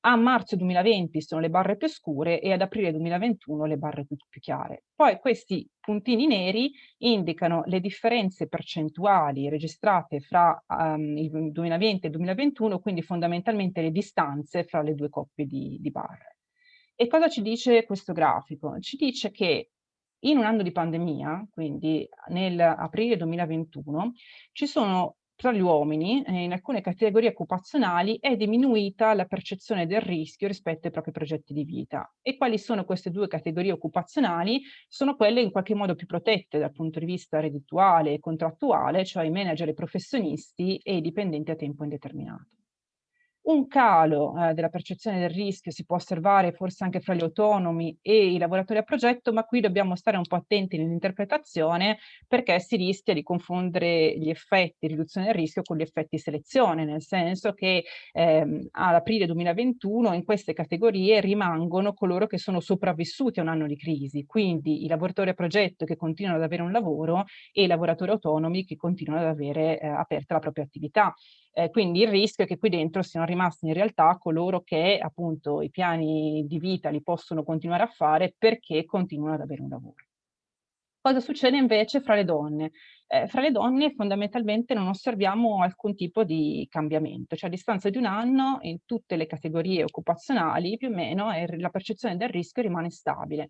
Speaker 4: a marzo 2020 sono le barre più scure e ad aprile 2021 le barre più, più chiare. Poi questi puntini neri indicano le differenze percentuali registrate fra um, il 2020 e il 2021, quindi fondamentalmente le distanze fra le due coppie di, di barre. E cosa ci dice questo grafico? Ci dice che In un anno di pandemia, quindi nell'aprile 2021, ci sono tra gli uomini, eh, in alcune categorie occupazionali, è diminuita la percezione del rischio rispetto ai propri progetti di vita. E quali sono queste due categorie occupazionali? Sono quelle in qualche modo più protette dal punto di vista reddituale e contrattuale, cioè i manager, i professionisti e i dipendenti a tempo indeterminato. Un calo eh, della percezione del rischio si può osservare forse anche fra gli autonomi e i lavoratori a progetto, ma qui dobbiamo stare un po' attenti nell'interpretazione perché si rischia di confondere gli effetti riduzione del rischio con gli effetti selezione, nel senso che ehm, ad aprile 2021 in queste categorie rimangono coloro che sono sopravvissuti a un anno di crisi, quindi i lavoratori a progetto che continuano ad avere un lavoro e i lavoratori autonomi che continuano ad avere eh, aperta la propria attività. Eh, quindi il rischio è che qui dentro siano rimasti in realtà coloro che appunto i piani di vita li possono continuare a fare perché continuano ad avere un lavoro. Cosa succede invece fra le donne? Eh, fra le donne fondamentalmente non osserviamo alcun tipo di cambiamento, cioè a distanza di un anno in tutte le categorie occupazionali più o meno la percezione del rischio rimane stabile.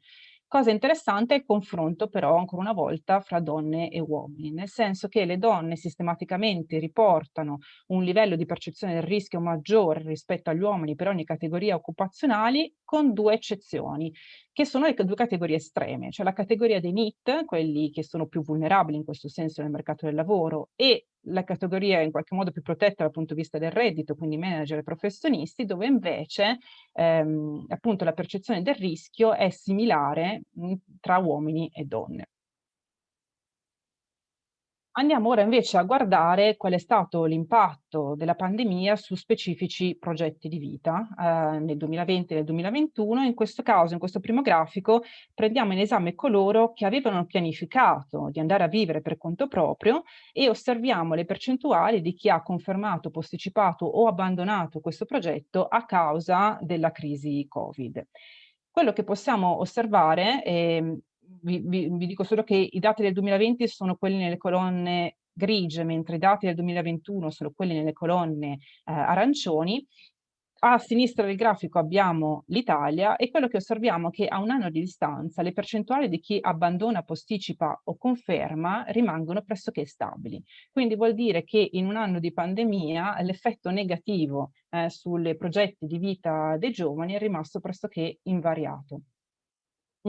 Speaker 4: Cosa interessante è il confronto però ancora una volta fra donne e uomini, nel senso che le donne sistematicamente riportano un livello di percezione del rischio maggiore rispetto agli uomini per ogni categoria occupazionali con due eccezioni, che sono le due categorie estreme, cioè la categoria dei NIT, quelli che sono più vulnerabili in questo senso nel mercato del lavoro, e la categoria in qualche modo più protetta dal punto di vista del reddito, quindi manager e professionisti, dove invece ehm, appunto la percezione del rischio è similare mh, tra uomini e donne. Andiamo ora invece a guardare qual è stato l'impatto della pandemia su specifici progetti di vita eh, nel 2020 e nel 2021. In questo caso, in questo primo grafico, prendiamo in esame coloro che avevano pianificato di andare a vivere per conto proprio e osserviamo le percentuali di chi ha confermato, posticipato o abbandonato questo progetto a causa della crisi Covid. Quello che possiamo osservare eh, vi, vi, vi, dico solo che i dati del 2020 sono quelli nelle colonne grigie, mentre i dati del 2021 sono quelli nelle colonne eh, arancioni. A sinistra del grafico abbiamo l'Italia e quello che osserviamo è che a un anno di distanza le percentuali di chi abbandona, posticipa o conferma rimangono pressoché stabili. Quindi vuol dire che in un anno di pandemia l'effetto negativo eh, sui progetti di vita dei giovani è rimasto pressoché invariato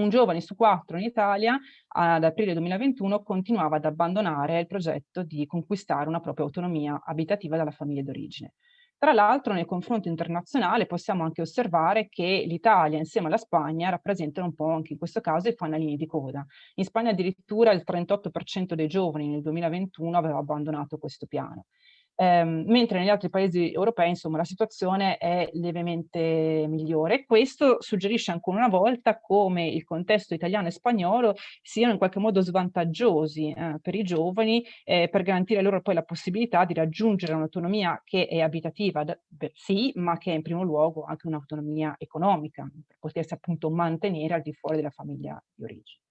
Speaker 4: un giovane su quattro in Italia ad aprile 2021 continuava ad abbandonare il progetto di conquistare una propria autonomia abitativa dalla famiglia d'origine. Tra l'altro nel confronto internazionale possiamo anche osservare che l'Italia insieme alla Spagna rappresentano un po' anche in questo caso i fanalini di coda. In Spagna addirittura il 38% dei giovani nel 2021 aveva abbandonato questo piano ehm, mentre negli altri paesi europei insomma la situazione è lievemente migliore. Questo suggerisce ancora una volta come il contesto italiano e spagnolo siano in qualche modo svantaggiosi eh, per i giovani eh, per garantire loro poi la possibilità di raggiungere un'autonomia che è abitativa, sì, ma che è in primo luogo anche un'autonomia economica, per potersi appunto mantenere al di fuori della famiglia di origine.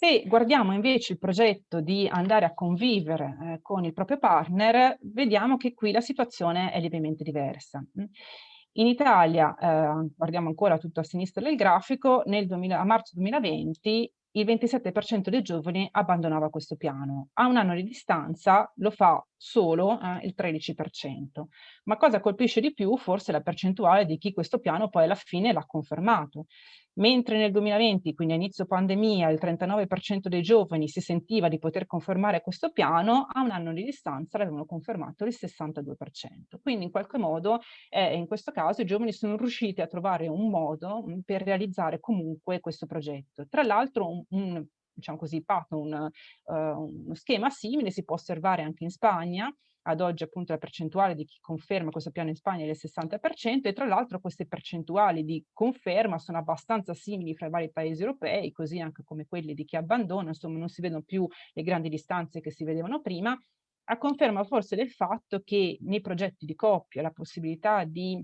Speaker 4: Se guardiamo invece il progetto di andare a convivere eh, con il proprio partner, vediamo che qui la situazione è lievemente diversa. In Italia, eh, guardiamo ancora tutto a sinistra del grafico, nel 2000, a marzo 2020 il 27% dei giovani abbandonava questo piano. A un anno di distanza lo fa solo eh, il 13%. Ma cosa colpisce di più? Forse la percentuale di chi questo piano poi alla fine l'ha confermato. Mentre nel 2020, quindi a inizio pandemia, il 39% dei giovani si sentiva di poter confermare questo piano, a un anno di distanza l'avevano confermato il 62%. Quindi in qualche modo, eh, in questo caso, i giovani sono riusciti a trovare un modo mh, per realizzare comunque questo progetto. Tra l'altro un, un diciamo così, un, uh, uno schema simile si può osservare anche in Spagna, ad oggi appunto la percentuale di chi conferma questo piano in Spagna è del 60% e tra l'altro queste percentuali di conferma sono abbastanza simili fra i vari paesi europei, così anche come quelli di chi abbandona, insomma non si vedono più le grandi distanze che si vedevano prima, a conferma forse del fatto che nei progetti di coppia la possibilità di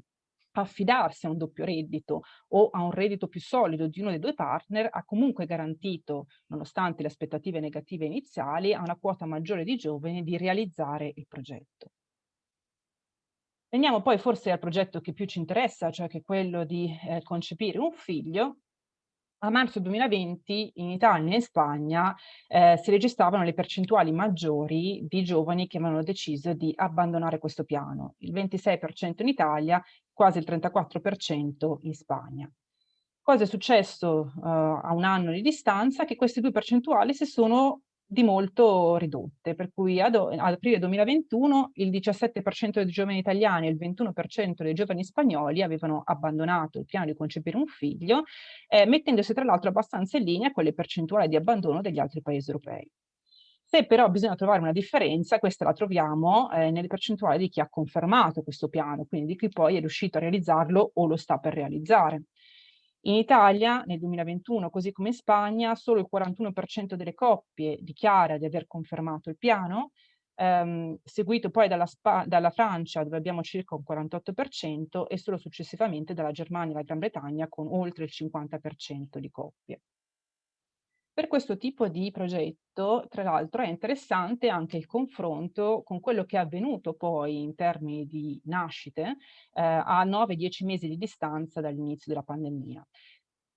Speaker 4: affidarsi a un doppio reddito o a un reddito più solido di uno dei due partner ha comunque garantito, nonostante le aspettative negative iniziali, a una quota maggiore di giovani di realizzare il progetto. Veniamo poi forse al progetto che più ci interessa, cioè che quello di eh, concepire un figlio. a marzo 2020 in Italia e in Spagna eh, si registravano le percentuali maggiori di giovani che avevano deciso di abbandonare questo piano, il 26% in Italia, quasi il 34% in Spagna. Cosa è successo uh, a un anno di distanza? Che queste due percentuali si sono di molto ridotte, per cui ad, ad aprile 2021 il 17% dei giovani italiani e il 21% dei giovani spagnoli avevano abbandonato il piano di concepire un figlio, eh, mettendosi tra l'altro abbastanza in linea con le percentuali di abbandono degli altri paesi europei. Se però bisogna trovare una differenza, questa la troviamo eh, nelle percentuali di chi ha confermato questo piano, quindi di chi poi è riuscito a realizzarlo o lo sta per realizzare. In Italia nel 2021, così come in Spagna, solo il 41% delle coppie dichiara di aver confermato il piano, ehm, seguito poi dalla, dalla, Francia dove abbiamo circa un 48% e solo successivamente dalla Germania e la Gran Bretagna con oltre il 50% di coppie. Per questo tipo di progetto, tra l'altro, è interessante anche il confronto con quello che è avvenuto poi in termini di nascite eh, a 9-10 mesi di distanza dall'inizio della pandemia.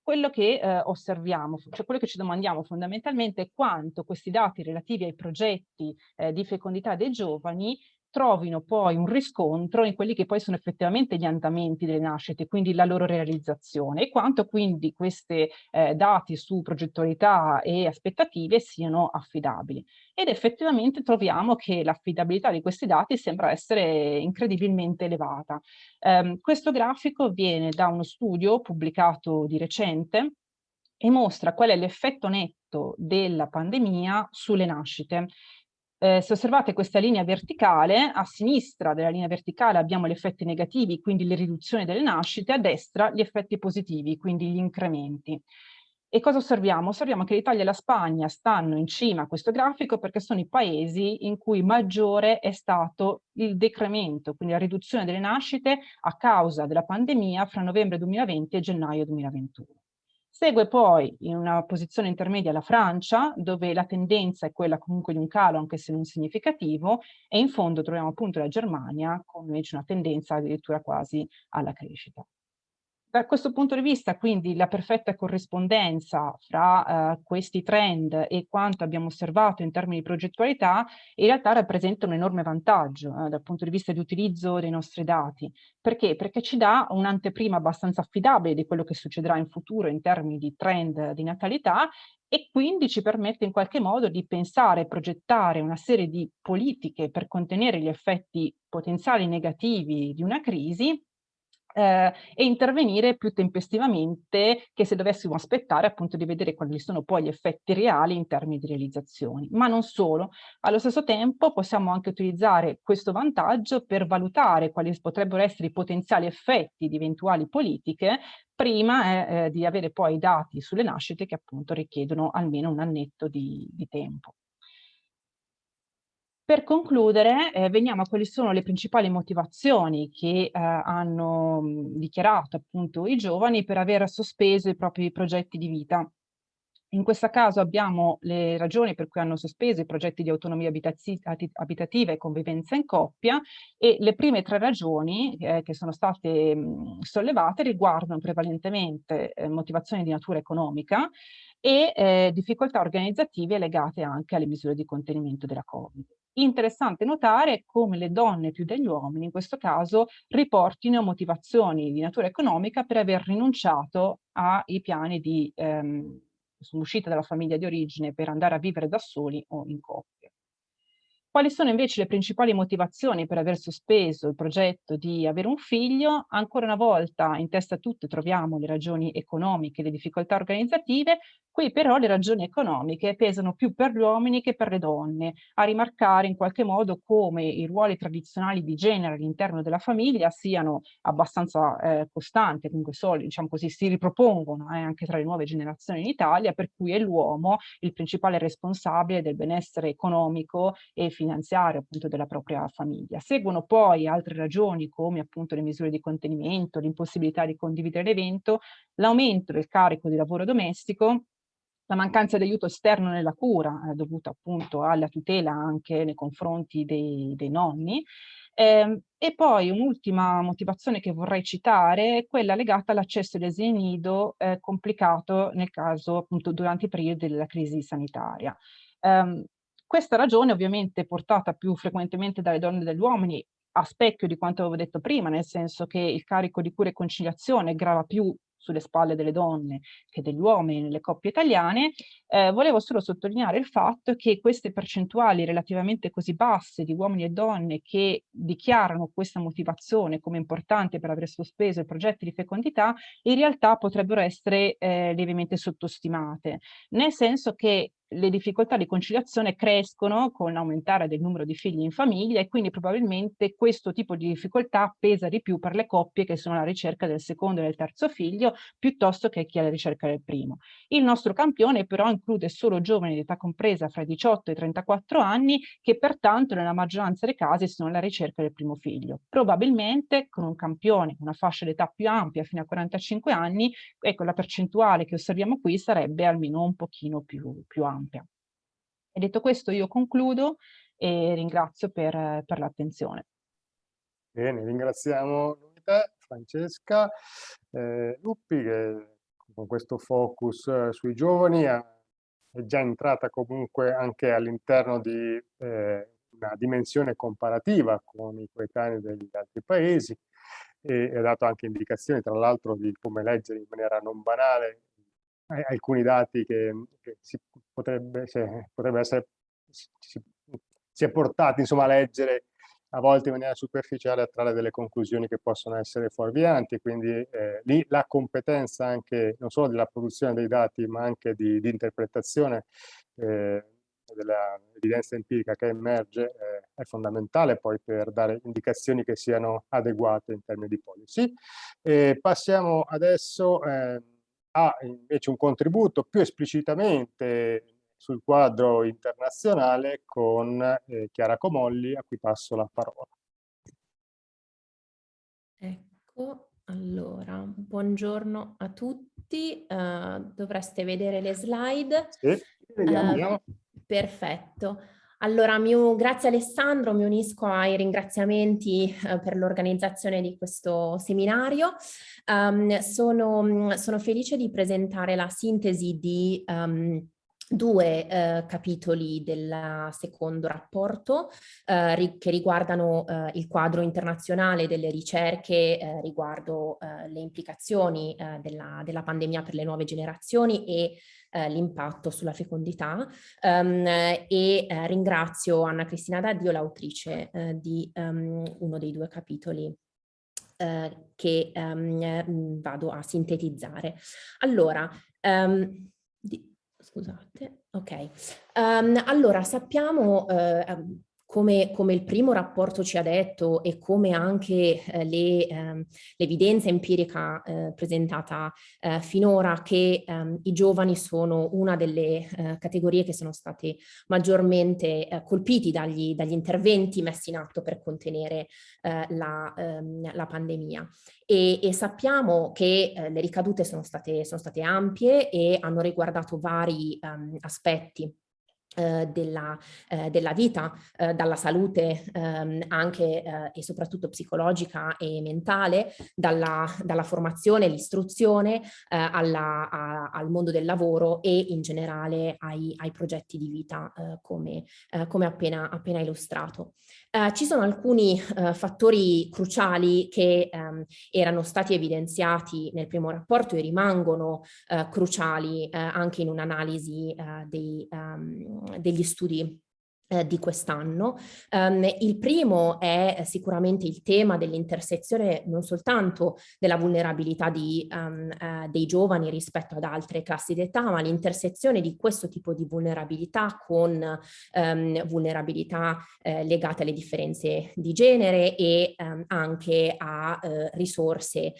Speaker 4: Quello che eh, osserviamo, cioè quello che ci domandiamo fondamentalmente è quanto questi dati relativi ai progetti eh, di fecondità dei giovani trovino poi un riscontro in quelli che poi sono effettivamente gli andamenti delle nascite, quindi la loro realizzazione e quanto quindi questi eh, dati su progettualità e aspettative siano affidabili. Ed effettivamente troviamo che l'affidabilità di questi dati sembra essere incredibilmente elevata. Um, questo grafico viene da uno studio pubblicato di recente e mostra qual è l'effetto netto della pandemia sulle nascite. Eh, se osservate questa linea verticale, a sinistra della linea verticale abbiamo gli effetti negativi, quindi le riduzioni delle nascite, a destra gli effetti positivi, quindi gli incrementi. E cosa osserviamo? Osserviamo che l'Italia e la Spagna stanno in cima a questo grafico perché sono i paesi in cui maggiore è stato il decremento, quindi la riduzione delle nascite a causa della pandemia fra novembre 2020 e gennaio 2021. Segue poi in una posizione intermedia la Francia, dove la tendenza è quella comunque di un calo, anche se non significativo, e in fondo troviamo appunto la Germania con invece una tendenza addirittura quasi alla crescita. Da questo punto di vista, quindi, la perfetta corrispondenza fra uh, questi trend e quanto abbiamo osservato in termini di progettualità, in realtà rappresenta un enorme vantaggio uh, dal punto di vista di utilizzo dei nostri dati. Perché? Perché ci dà un'anteprima abbastanza affidabile di quello che succederà in futuro in termini di trend di natalità e quindi ci permette in qualche modo di pensare e progettare una serie di politiche per contenere gli effetti potenziali negativi di una crisi eh, e intervenire più tempestivamente che se dovessimo aspettare appunto di vedere quali sono poi gli effetti reali in termini di realizzazioni. Ma non solo, allo stesso tempo possiamo anche utilizzare questo vantaggio per valutare quali potrebbero essere i potenziali effetti di eventuali politiche prima eh, eh, di avere poi i dati sulle nascite che appunto richiedono almeno un annetto di, di tempo. Per concludere, eh, veniamo a quali sono le principali motivazioni che eh, hanno mh, dichiarato appunto i giovani per aver sospeso i propri progetti di vita. In questo caso abbiamo le ragioni per cui hanno sospeso i progetti di autonomia abitativa e convivenza in coppia e le prime tre ragioni eh, che sono state mh, sollevate riguardano prevalentemente eh, motivazioni di natura economica e eh, difficoltà organizzative legate anche alle misure di contenimento della Covid. Interessante notare come le donne più degli uomini in questo caso riportino motivazioni di natura economica per aver rinunciato ai piani di ehm, uscita dalla famiglia di origine per andare a vivere da soli o in coppia. Quali sono invece le principali motivazioni per aver sospeso il progetto di avere un figlio? Ancora una volta in testa a tutte troviamo le ragioni economiche, le difficoltà organizzative, qui però le ragioni economiche pesano più per gli uomini che per le donne, a rimarcare in qualche modo come i ruoli tradizionali di genere all'interno della famiglia siano abbastanza eh, costanti, comunque soli, diciamo così, si ripropongono eh, anche tra le nuove generazioni in Italia, per cui è l'uomo il principale responsabile del benessere economico e finanziario appunto della propria famiglia. Seguono poi altre ragioni come appunto le misure di contenimento, l'impossibilità di condividere l'evento, l'aumento del carico di lavoro domestico, la mancanza di aiuto esterno nella cura eh, dovuta appunto alla tutela anche nei confronti dei, dei nonni Eh, e poi un'ultima motivazione che vorrei citare è quella legata all'accesso agli asili nido eh, complicato nel caso appunto durante i periodi della crisi sanitaria. Um, questa ragione ovviamente è portata più frequentemente dalle donne dagli uomini a specchio di quanto avevo detto prima, nel senso che il carico di cura e conciliazione grava più sulle spalle delle donne che degli uomini nelle coppie italiane, eh, volevo solo sottolineare il fatto che queste percentuali relativamente così basse di uomini e donne che dichiarano questa motivazione come importante per aver sospeso i progetti di fecondità, in realtà potrebbero essere eh, lievemente sottostimate, nel senso che le difficoltà di conciliazione crescono con l'aumentare del numero di figli in famiglia e quindi probabilmente questo tipo di difficoltà pesa di più per le coppie che sono alla ricerca del secondo e del terzo figlio piuttosto che chi è alla ricerca del primo. Il nostro campione però include solo giovani di età compresa fra i 18 e i 34 anni che pertanto nella maggioranza dei casi sono alla ricerca del primo figlio. Probabilmente con un campione, una fascia d'età più ampia fino a 45 anni, ecco la percentuale che osserviamo qui sarebbe almeno un pochino più, più ampia ampia. E detto questo io concludo e ringrazio per, per l'attenzione.
Speaker 2: Bene, ringraziamo te, Francesca eh, Luppi che con questo focus eh, sui giovani è, già entrata comunque anche all'interno di eh, una dimensione comparativa con i coetanei degli altri paesi e ha dato anche indicazioni tra l'altro di come leggere in maniera non banale alcuni dati che, che si potrebbe, se, potrebbe essere si, si, è portati insomma, a leggere a volte in maniera superficiale a trarre delle conclusioni che possono essere fuorvianti, quindi eh, lì la competenza anche non solo della produzione dei dati ma anche di, di interpretazione eh, dell'evidenza empirica che emerge eh, è fondamentale poi per dare indicazioni che siano adeguate in termini di policy. passiamo adesso eh, ha invece un contributo più esplicitamente sul quadro internazionale con eh, Chiara Comolli, a cui passo la parola.
Speaker 5: Ecco, allora, buongiorno a tutti, uh, dovreste vedere le slide.
Speaker 2: Sì, vediamo. Uh,
Speaker 5: perfetto. Allora, mio, grazie Alessandro, mi unisco ai ringraziamenti eh, per l'organizzazione di questo seminario. Um, sono, sono, felice di presentare la sintesi di um, due eh, capitoli del secondo rapporto eh, ri che riguardano eh, il quadro internazionale delle ricerche eh, riguardo eh, le implicazioni eh, della, della, pandemia per le nuove generazioni e l'impatto sulla fecondità um, e ringrazio Anna Cristina Daddio, l'autrice di um, uno dei due capitoli che um, vado a sintetizzare. Allora, di, scusate, ok. Allora, sappiamo, uh, come, come, il primo rapporto ci ha detto e come anche eh, l'evidenza eh, empirica eh, presentata eh, finora che ehm, i giovani sono una delle eh, categorie che sono state maggiormente eh, colpiti dagli, dagli, interventi messi in atto per contenere la, ehm, la, pandemia. E, e sappiamo che le ricadute sono state, sono state, ampie e hanno riguardato vari um, aspetti della, eh, della, vita, eh, dalla salute ehm, anche eh, e soprattutto psicologica e mentale, dalla, dalla formazione, l'istruzione eh, al mondo del lavoro e in generale ai, ai progetti di vita eh, come, come appena, appena illustrato. Uh, ci sono alcuni uh, fattori cruciali che um, erano stati evidenziati nel primo rapporto e rimangono uh, cruciali anche in un'analisi um, degli studi. eh, di quest'anno. Um, il primo è sicuramente il tema dell'intersezione non soltanto della vulnerabilità di, um, uh, dei giovani rispetto ad altre classi d'età, ma l'intersezione di questo tipo di vulnerabilità con um, vulnerabilità uh, legate alle differenze di genere e anche a uh, risorse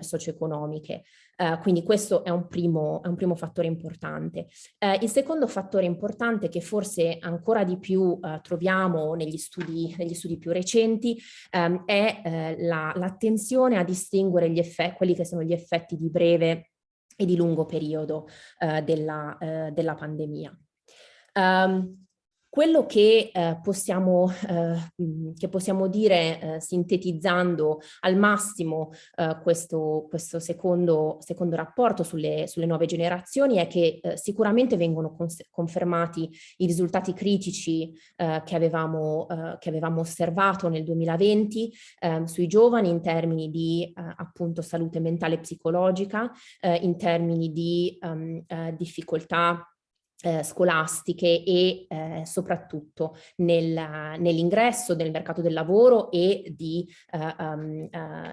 Speaker 5: socio-economiche. Uh, quindi questo è un primo, è un primo fattore importante. Uh, il secondo fattore importante che forse ancora di più uh, troviamo negli studi, negli studi, più recenti um, è l'attenzione la, a distinguere gli quelli che sono gli effetti di breve e di lungo periodo della, della, pandemia. Um, quello che, eh, possiamo, eh, che possiamo dire eh, sintetizzando al massimo eh, questo, questo secondo, secondo, rapporto sulle, sulle, nuove generazioni è che eh, sicuramente vengono confermati i risultati critici eh, che, avevamo, che avevamo osservato nel 2020 ehm, sui giovani in termini di appunto salute mentale e psicologica, in termini di um, difficoltà eh, scolastiche e eh, soprattutto nel, nell'ingresso nel mercato del lavoro e di, eh, um,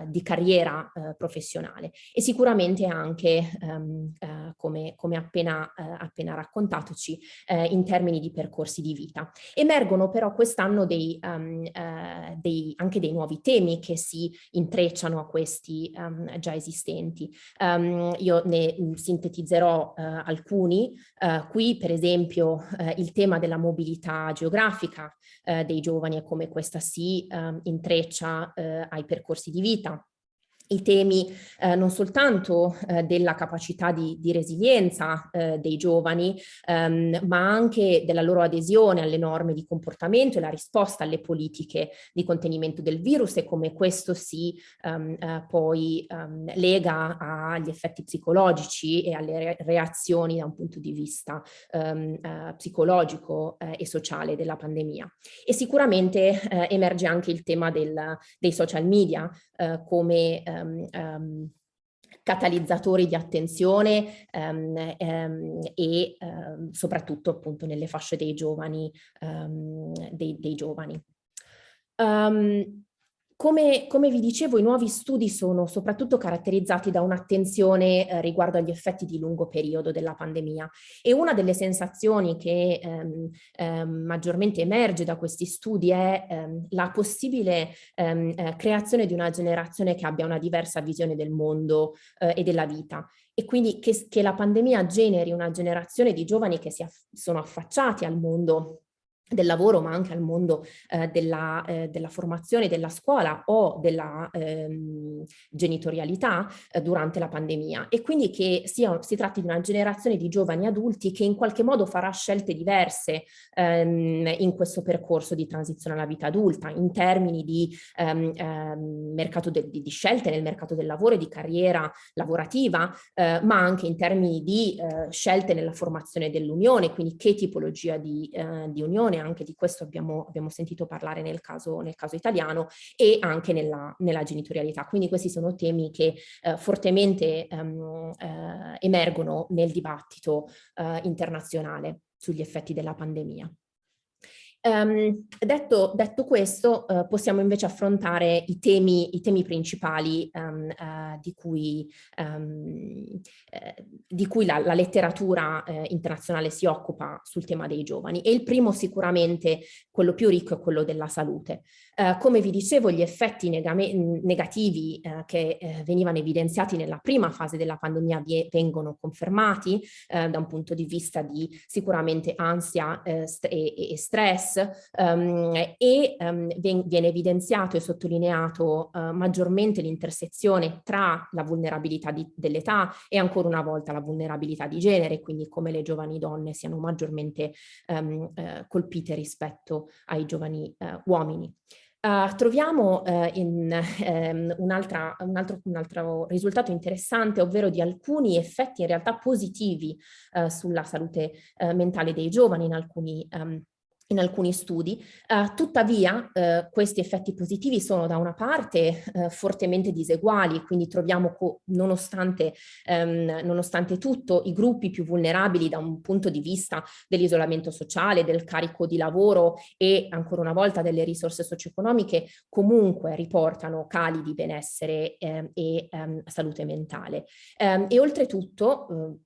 Speaker 5: di carriera eh, professionale e sicuramente anche um, come, come appena, appena raccontatoci in termini di percorsi di vita. Emergono però quest'anno um, anche dei nuovi temi che si intrecciano a questi già esistenti. io ne sintetizzerò alcuni qui per esempio eh, il tema della mobilità geografica eh, dei giovani e come questa si eh, intreccia ai percorsi di vita i temi eh, non soltanto eh, della capacità di, di resilienza eh, dei giovani, ehm, ma anche della loro adesione alle norme di comportamento e la risposta alle politiche di contenimento del virus e come questo si ehm, eh, poi ehm, lega agli effetti psicologici e alle re reazioni da un punto di vista ehm, eh, psicologico eh, e sociale della pandemia. E sicuramente emerge anche il tema del, dei social media come um, um, catalizzatori di attenzione um, um, e um, soprattutto appunto nelle fasce dei giovani. Dei, dei giovani. Come, come, vi dicevo, i nuovi studi sono soprattutto caratterizzati da un'attenzione eh, riguardo agli effetti di lungo periodo della pandemia. E una delle sensazioni che ehm, ehm, maggiormente emerge da questi studi è ehm, la possibile ehm, eh, creazione di una generazione che abbia una diversa visione del mondo eh, e della vita. E quindi che, che, la pandemia generi una generazione di giovani che si aff sono affacciati al mondo del lavoro ma anche al mondo eh, della, eh, della, formazione della scuola o della ehm, genitorialità eh, durante la pandemia. E quindi che sia, si tratti di una generazione di giovani adulti che in qualche modo farà scelte diverse ehm, in questo percorso di transizione alla vita adulta in termini di, ehm, ehm mercato de, di, di scelte nel mercato del lavoro e di carriera lavorativa eh, ma anche in termini di eh, scelte nella formazione dell'unione quindi che tipologia di, eh, di unione anche di questo abbiamo, abbiamo sentito parlare nel caso, nel caso, italiano, e anche nella, nella genitorialità. Quindi questi sono temi che eh, fortemente ehm, eh, emergono nel dibattito eh, internazionale sugli effetti della pandemia. Um, detto, detto, questo, uh, possiamo invece affrontare i temi, i temi principali um, uh, di cui, um, uh, di cui la, la letteratura internazionale si occupa sul tema dei giovani. E il primo sicuramente, quello più ricco, è quello della salute. come vi dicevo, gli effetti negativi che venivano evidenziati nella prima fase della pandemia vengono confermati da un punto di vista di sicuramente ansia e, e stress, um, e um, viene evidenziato e sottolineato uh, maggiormente l'intersezione tra la vulnerabilità dell'età e ancora una volta la vulnerabilità di genere, quindi come le giovani donne siano maggiormente um, uh, colpite rispetto ai giovani uh, uomini. Uh, troviamo uh, in, um, un, altro, un, altro, risultato interessante, ovvero di alcuni effetti in realtà positivi uh, sulla salute mentale dei giovani in alcuni um, in alcuni studi, uh, tuttavia uh, questi effetti positivi sono da una parte uh, fortemente diseguali, quindi troviamo nonostante, um, nonostante, tutto i gruppi più vulnerabili da un punto di vista dell'isolamento sociale, del carico di lavoro e ancora una volta delle risorse socio-economiche comunque riportano cali di benessere um, e um, salute mentale. e oltretutto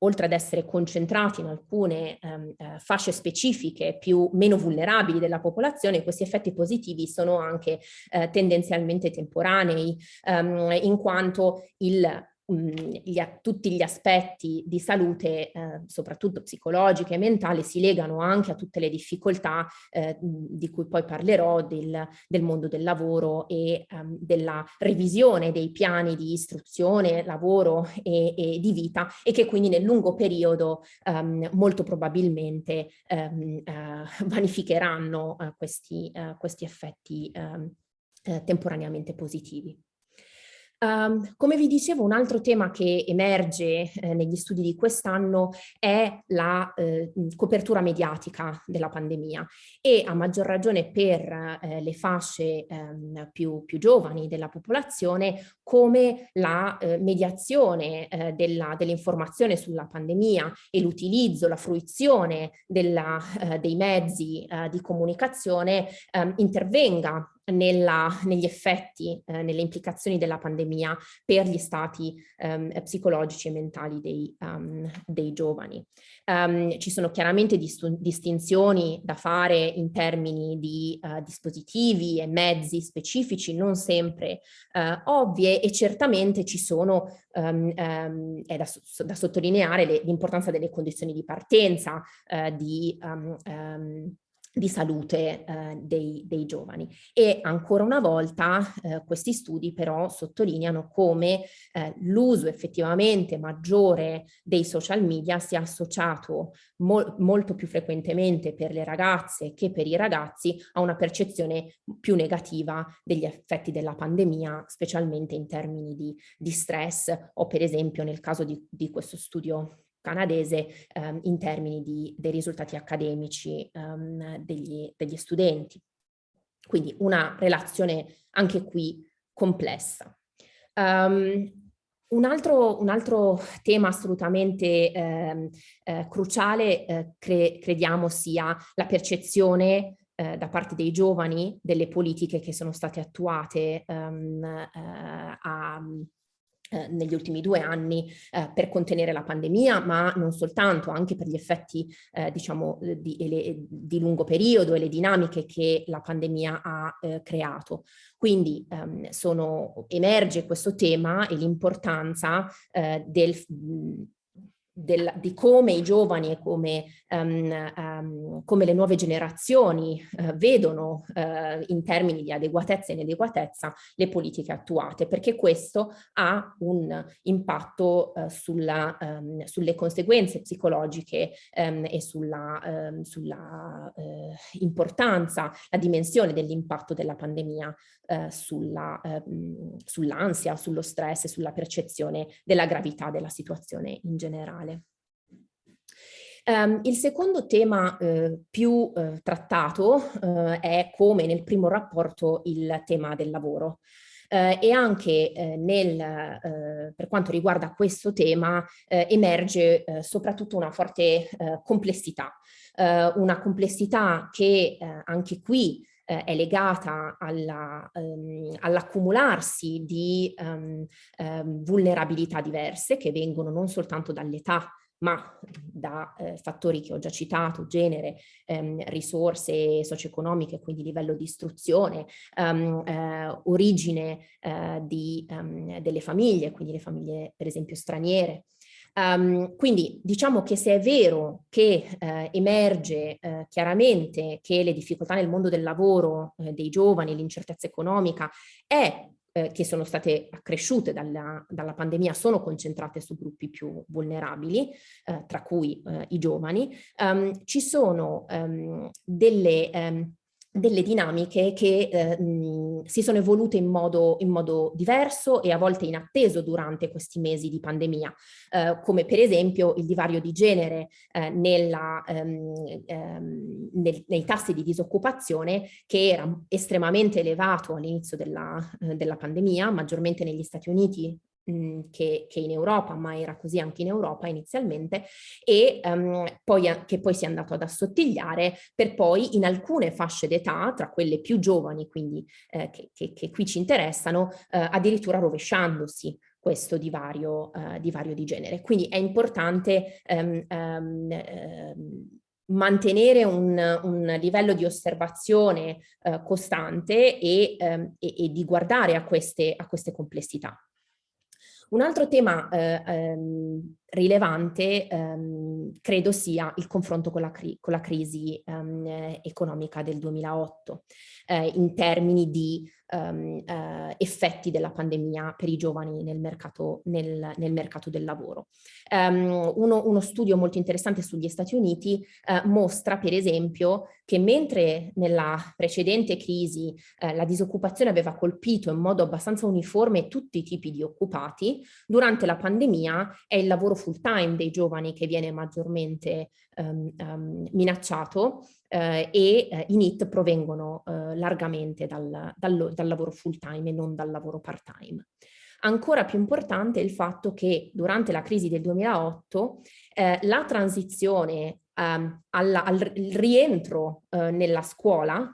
Speaker 5: oltre ad essere concentrati in alcune ehm, eh, fasce specifiche più meno vulnerabili della popolazione, questi effetti positivi sono anche eh, tendenzialmente temporanei, ehm, in quanto il gli, tutti gli aspetti di salute, eh, soprattutto psicologiche e mentali, si legano anche a tutte le difficoltà eh, di cui poi parlerò del, del mondo del lavoro e um, della revisione dei piani di istruzione, lavoro e, e, di vita e che quindi nel lungo periodo um, molto probabilmente um, uh, vanificheranno uh, questi, uh, questi effetti temporaneamente positivi. Um, come vi dicevo, un altro tema che emerge eh, negli studi di quest'anno è la eh, copertura mediatica della pandemia. E a maggior ragione per eh, le fasce ehm, più, più, giovani della popolazione come la eh, mediazione eh, dell'informazione dell sulla pandemia e l'utilizzo, la fruizione della, eh, dei mezzi di comunicazione ehm, intervenga nella, negli effetti, eh, nelle implicazioni della pandemia per gli stati um, psicologici e mentali dei, um, dei giovani. Um, ci sono chiaramente distinzioni da fare in termini di uh, dispositivi e mezzi specifici, non sempre uh, ovvie e certamente ci sono, um, è da, da sottolineare l'importanza delle condizioni di partenza, uh, di di salute eh, dei, dei, giovani. E ancora una volta eh, questi studi però sottolineano come eh, l'uso effettivamente maggiore dei social media sia associato mo molto più frequentemente per le ragazze che per i ragazzi a una percezione più negativa degli effetti della pandemia, specialmente in termini di, di stress o per esempio nel caso di, di questo studio canadese ehm, in termini di, dei risultati accademici ehm, degli, degli studenti. Quindi una relazione anche qui complessa. Um, un altro, un altro, tema assolutamente eh, eh, cruciale eh, cre crediamo sia la percezione eh, da parte dei giovani delle politiche che sono state attuate um, a, negli ultimi due anni eh, per contenere la pandemia, ma non soltanto, anche per gli effetti eh, diciamo di, le, di, lungo periodo e le dinamiche che la pandemia ha eh, creato. Quindi ehm, sono, emerge questo tema e l'importanza eh, del del, di come i giovani e come, um, um, come le nuove generazioni uh, vedono uh, in termini di adeguatezza e inadeguatezza le politiche attuate, perché questo ha un impatto uh, sulla, um, sulle conseguenze psicologiche e sulla, sulla importanza, la dimensione dell'impatto della pandemia sulla, sull'ansia, sullo stress e sulla percezione della gravità della situazione in generale. Um, il secondo tema eh, più eh, trattato eh, è come nel primo rapporto il tema del lavoro. Uh, e anche uh, nel, uh, per quanto riguarda questo tema emerge soprattutto una forte complessità, una complessità che anche qui è legata um, all'accumularsi all di um, um, vulnerabilità diverse che vengono non soltanto dall'età ma da eh, fattori che ho già citato, genere, ehm, risorse socio-economiche, quindi livello di istruzione, ehm, eh, origine eh, di, ehm, delle famiglie, quindi le famiglie per esempio straniere. Um, quindi diciamo che se è vero che eh, emerge eh, chiaramente che le difficoltà nel mondo del lavoro eh, dei giovani, l'incertezza economica è eh, che sono state accresciute dalla, dalla, pandemia sono concentrate su gruppi più vulnerabili, eh, tra cui eh, i giovani, um, ci sono um, delle um, delle dinamiche che eh, mh, si sono evolute in modo, in modo, diverso e a volte inatteso durante questi mesi di pandemia, eh, come per esempio il divario di genere eh, nella, ehm, ehm, nel, nei tassi di disoccupazione che era estremamente elevato all'inizio della, eh, della pandemia, maggiormente negli Stati Uniti che, che, in Europa, ma era così anche in Europa inizialmente, e um, poi, che poi si è andato ad assottigliare per poi in alcune fasce d'età, tra quelle più giovani, quindi eh, che, che, che, qui ci interessano, eh, addirittura rovesciandosi questo divario, uh, divario, di genere. Quindi è importante um, um, mantenere un, un, livello di osservazione uh, costante e, e, e, di guardare a queste, a queste complessità. Un altro tema eh, ehm, rilevante ehm, credo sia il confronto con la, cri con la crisi ehm, economica del 2008 eh, in termini di um, uh, effetti della pandemia per i giovani nel mercato, nel, nel mercato del lavoro. Um, uno, uno, studio molto interessante sugli Stati Uniti uh, mostra per esempio che mentre nella precedente crisi uh, la disoccupazione aveva colpito in modo abbastanza uniforme tutti i tipi di occupati, durante la pandemia è il lavoro full time dei giovani che viene maggiormente um, um, minacciato eh, e eh, i NIT provengono eh, largamente dal, dal, dal lavoro full time e non dal lavoro part time. Ancora più importante è il fatto che durante la crisi del 2008 eh, la transizione ehm, alla, al rientro eh, nella scuola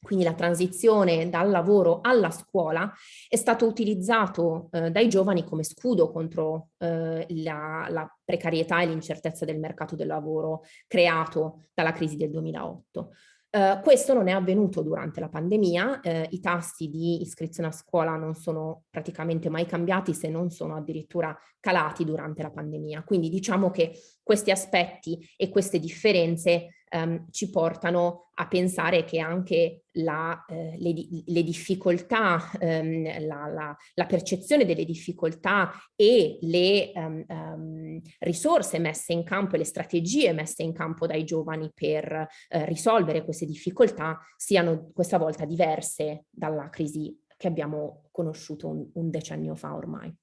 Speaker 5: quindi la transizione dal lavoro alla scuola, è stato utilizzato eh, dai giovani come scudo contro eh, la, la, precarietà e l'incertezza del mercato del lavoro creato dalla crisi del 2008. Uh, questo non è avvenuto durante la pandemia, uh, i tassi di iscrizione a scuola non sono praticamente mai cambiati se non sono addirittura calati durante la pandemia. Quindi diciamo che questi aspetti e queste differenze um, ci portano a pensare che anche la, eh, le, le, difficoltà, um, la, la, la, percezione delle difficoltà e le um, um, risorse messe in campo e le strategie messe in campo dai giovani per uh, risolvere queste difficoltà siano questa volta diverse dalla crisi che abbiamo conosciuto un, un decennio fa ormai.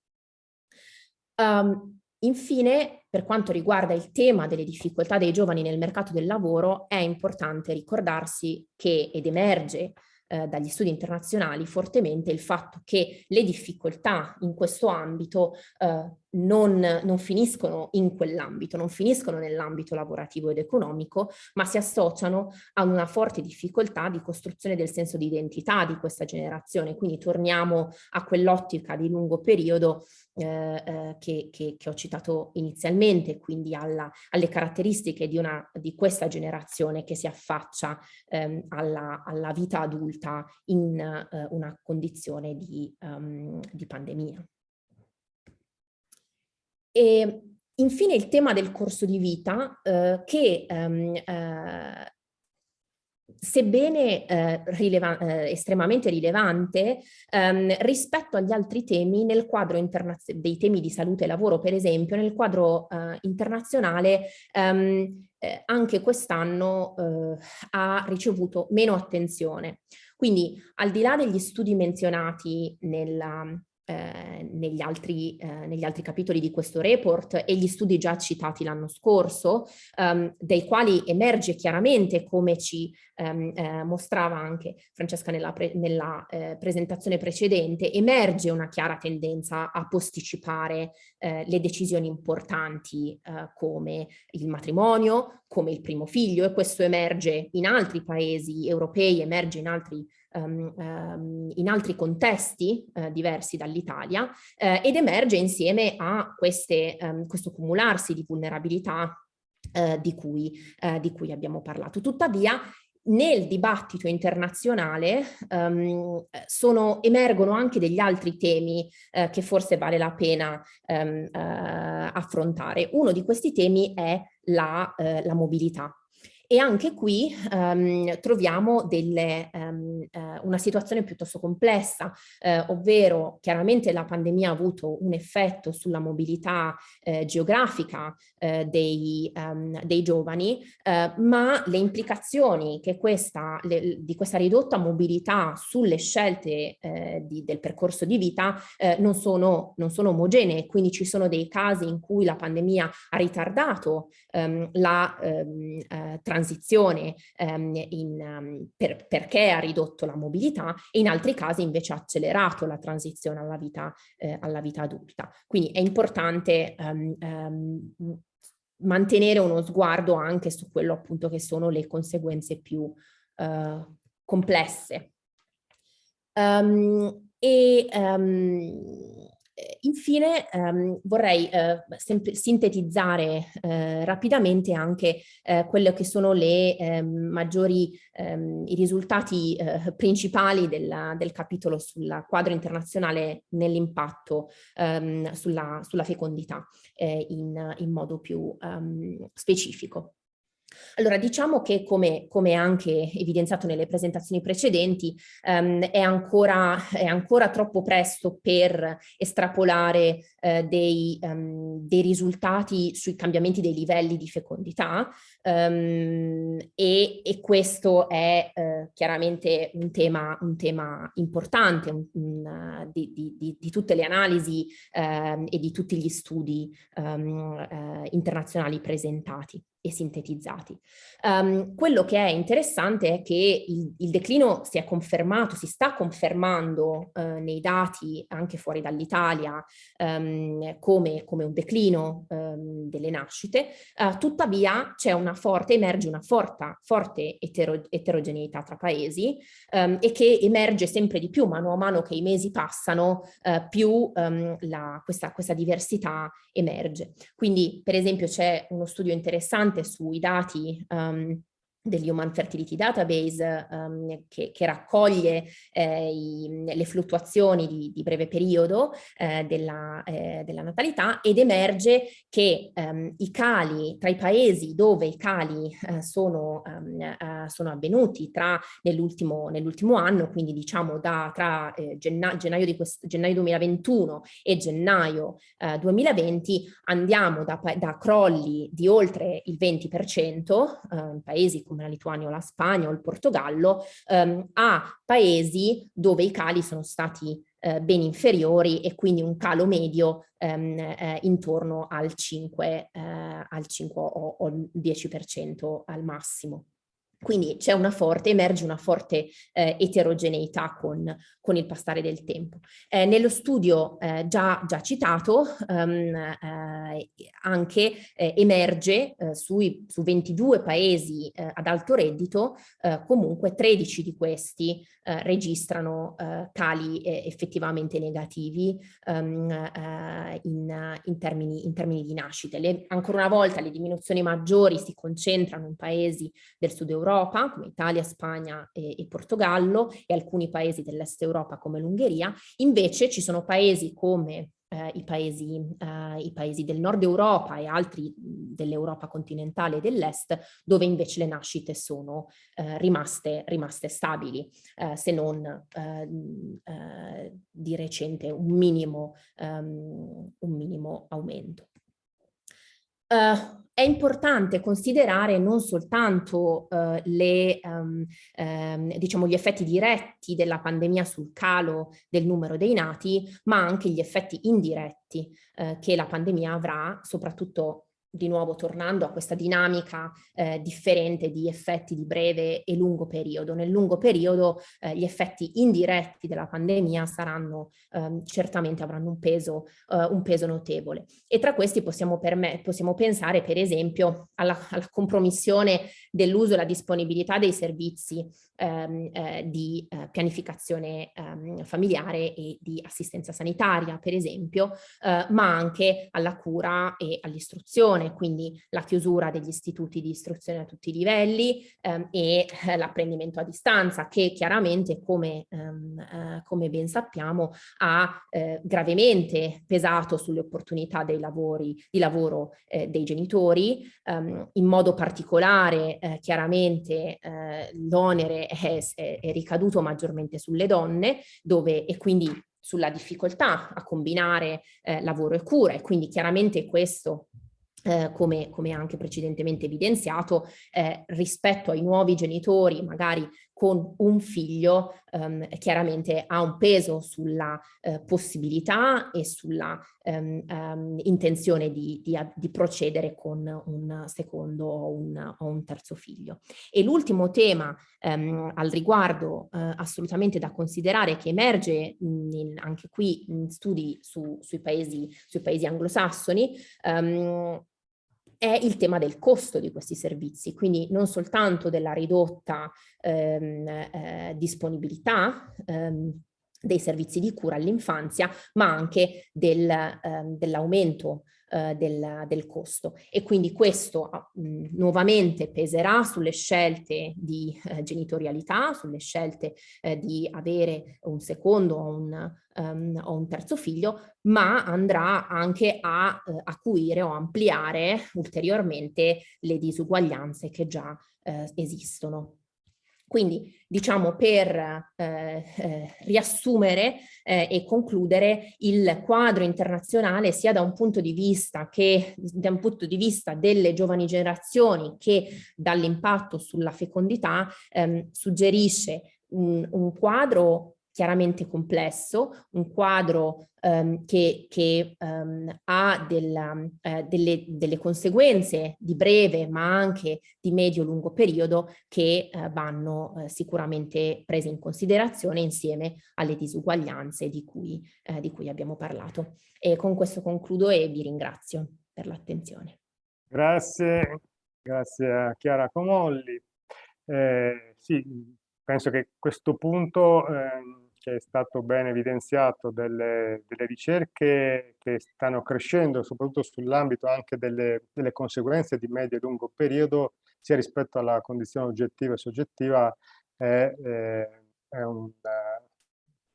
Speaker 5: Um, Infine, per quanto riguarda il tema delle difficoltà dei giovani nel mercato del lavoro, è importante ricordarsi che, ed emerge eh, dagli studi internazionali fortemente il fatto che le difficoltà in questo ambito eh, non, non, finiscono in quell'ambito, non finiscono nell'ambito lavorativo ed economico, ma si associano a una forte difficoltà di costruzione del senso di identità di questa generazione. Quindi torniamo a quell'ottica di lungo periodo eh, eh, che, che, che, ho citato inizialmente, quindi alla, alle caratteristiche di, una, di questa generazione che si affaccia ehm, alla, alla, vita adulta in eh, una condizione di, um, di pandemia. E infine il tema del corso di vita eh, che um, eh, sebbene eh, rileva eh, estremamente rilevante ehm, rispetto agli altri temi nel quadro dei temi di salute e lavoro, per esempio, nel quadro eh, internazionale ehm, eh, anche quest'anno eh, ha ricevuto meno attenzione. Quindi al di là degli studi menzionati nella, eh, negli, altri, eh, negli, altri, capitoli di questo report e gli studi già citati l'anno scorso, ehm, dai quali emerge chiaramente come ci ehm, eh, mostrava anche Francesca nella, pre nella eh, presentazione precedente, emerge una chiara tendenza a posticipare eh, le decisioni importanti eh, come il matrimonio, come il primo figlio e questo emerge in altri paesi europei, emerge in altri um, um, in altri contesti uh, diversi dall'Italia uh, ed emerge insieme a queste, um, questo cumularsi di vulnerabilità uh, di cui, di cui abbiamo parlato. Tuttavia nel dibattito internazionale um, sono, emergono anche degli altri temi uh, che forse vale la pena um, uh, affrontare. Uno di questi temi è la, uh, la mobilità. E anche qui um, troviamo delle, um, uh, una situazione piuttosto complessa, uh, ovvero chiaramente la pandemia ha avuto un effetto sulla mobilità uh, geografica dei, um, dei, giovani, ma le implicazioni questa, le, di questa ridotta mobilità sulle scelte di, del percorso di vita non sono, non, sono, omogenee, quindi ci sono dei casi in cui la pandemia ha ritardato la transizione transizione ehm, in, um, per, perché ha ridotto la mobilità e in altri casi invece ha accelerato la transizione alla vita, eh, alla vita adulta. Quindi è importante um, um, mantenere uno sguardo anche su quello appunto che sono le conseguenze più uh, complesse. Um, e um, infine ehm, vorrei eh, sintetizzare eh, rapidamente anche eh, quelle che sono le ehm, maggiori ehm, i risultati eh, principali della, del capitolo sul quadro internazionale nell'impatto ehm, sulla, sulla, fecondità eh, in, in, modo più ehm, specifico. Allora diciamo che come, come, anche evidenziato nelle presentazioni precedenti um, è, ancora, è, ancora, troppo presto per estrapolare uh, dei, um, dei, risultati sui cambiamenti dei livelli di fecondità um, e, e, questo è uh, chiaramente un tema, un tema importante un, un, di, di, di, tutte le analisi e di tutti gli studi internazionali presentati e sintetizzati. Um, quello che è interessante è che il, il, declino si è confermato, si sta confermando uh, nei dati anche fuori dall'Italia um, come, come, un declino um, delle nascite, uh, tuttavia c'è una forte, emerge una forte, forte etero, eterogeneità tra paesi e che emerge sempre di più mano a mano che i mesi passano, uh, più la, questa, questa diversità emerge. Quindi per esempio c'è uno studio interessante sui dati um, degli Human Fertility Database um, che, che, raccoglie eh, i, le fluttuazioni di, di breve periodo eh, della, eh, della, natalità ed emerge che um, i cali, tra i paesi dove i cali eh, sono, um, sono, avvenuti nell'ultimo nell anno, quindi diciamo da, tra eh, genna, gennaio, gennaio 2021 e gennaio 2020 andiamo da, da, crolli di oltre il 20% in paesi come come la Lituania o la Spagna o il Portogallo, ehm, a paesi dove i cali sono stati eh, ben inferiori e quindi un calo medio ehm, eh, intorno al 5, eh, al 5 o, o 10% al massimo. Quindi una forte, emerge una forte eh, eterogeneità con, con, il passare del tempo. Eh, nello studio eh, già, già, citato um, anche eh, emerge eh, sui, su 22 paesi ad alto reddito, comunque 13 di questi registrano tali effettivamente negativi um, in, in, termini, in, termini, di nascite. Le, ancora una volta le diminuzioni maggiori si concentrano in paesi del sud Europa Europa, come Italia, Spagna e, e Portogallo, e alcuni paesi dell'est Europa come l'Ungheria, invece ci sono paesi come eh, i, paesi, eh, i, paesi, del nord Europa e altri dell'Europa continentale e dell'est, dove invece le nascite sono eh, rimaste, rimaste, stabili, eh, se non eh, eh, di recente un minimo, um, un minimo aumento. Uh, è importante considerare non soltanto uh, le, um, um, diciamo gli effetti diretti della pandemia sul calo del numero dei nati, ma anche gli effetti indiretti uh, che la pandemia avrà, soprattutto di nuovo tornando a questa dinamica eh, differente di effetti di breve e lungo periodo. Nel lungo periodo eh, gli effetti indiretti della pandemia saranno ehm, certamente avranno un peso, eh, un peso notevole e tra questi possiamo, possiamo pensare per esempio alla, alla compromissione dell'uso e la disponibilità dei servizi ehm, eh, di eh, pianificazione ehm, familiare e di assistenza sanitaria per esempio, eh, ma anche alla cura e all'istruzione istruzione, quindi la chiusura degli istituti di istruzione a tutti i livelli ehm, e eh, l'apprendimento a distanza che chiaramente come, ehm, eh, come ben sappiamo ha eh, gravemente pesato sulle opportunità dei lavori, di lavoro eh, dei genitori, ehm, in modo particolare eh, chiaramente eh, l'onere è, è, è ricaduto maggiormente sulle donne dove e quindi sulla difficoltà a combinare eh, lavoro e cura e quindi chiaramente questo eh, come, come, anche precedentemente evidenziato, eh, rispetto ai nuovi genitori, magari con un figlio, ehm, chiaramente ha un peso sulla eh, possibilità e sulla ehm, ehm, intenzione di, di, di, procedere con un secondo o un, o un terzo figlio. E l'ultimo tema ehm, al riguardo eh, assolutamente da considerare che emerge in, anche qui in studi su, sui, paesi, sui paesi anglosassoni ehm, è il tema del costo di questi servizi, quindi non soltanto della ridotta ehm, eh, disponibilità ehm, dei servizi di cura all'infanzia, ma anche del, ehm, dell'aumento eh, del, del, costo. E quindi questo mh, nuovamente peserà sulle scelte di eh, genitorialità, sulle scelte eh, di avere un secondo o un, um, o un, terzo figlio, ma andrà anche a eh, acuire o ampliare ulteriormente le disuguaglianze che già eh, esistono. Quindi diciamo per eh, eh, riassumere eh, e concludere il quadro internazionale sia da un punto di vista che da un punto di vista delle giovani generazioni che dall'impatto sulla fecondità ehm, suggerisce un, un quadro chiaramente complesso, un quadro um, che, che um, ha della, uh, delle, delle, conseguenze di breve ma anche di medio-lungo periodo che uh, vanno uh, sicuramente prese in considerazione insieme alle disuguaglianze di cui, di cui abbiamo parlato. E con questo concludo e vi ringrazio per l'attenzione.
Speaker 2: Grazie, grazie a Chiara Comolli. Eh, sì, penso che questo punto eh, è stato ben evidenziato delle, delle ricerche che stanno crescendo, soprattutto sull'ambito anche delle, delle, conseguenze di medio e lungo periodo, sia rispetto alla condizione oggettiva e soggettiva, è, eh, è, un,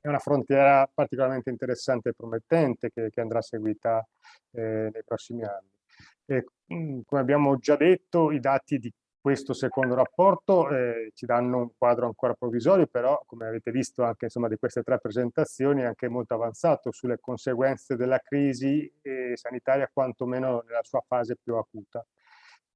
Speaker 2: è una frontiera particolarmente interessante e promettente che, che andrà seguita eh, nei prossimi anni. E, come abbiamo già detto, i dati di questo secondo rapporto eh, ci danno un quadro ancora provvisorio, però come avete visto anche insomma, di queste tre presentazioni anche molto avanzato sulle conseguenze della crisi eh, sanitaria, quantomeno nella sua fase più acuta.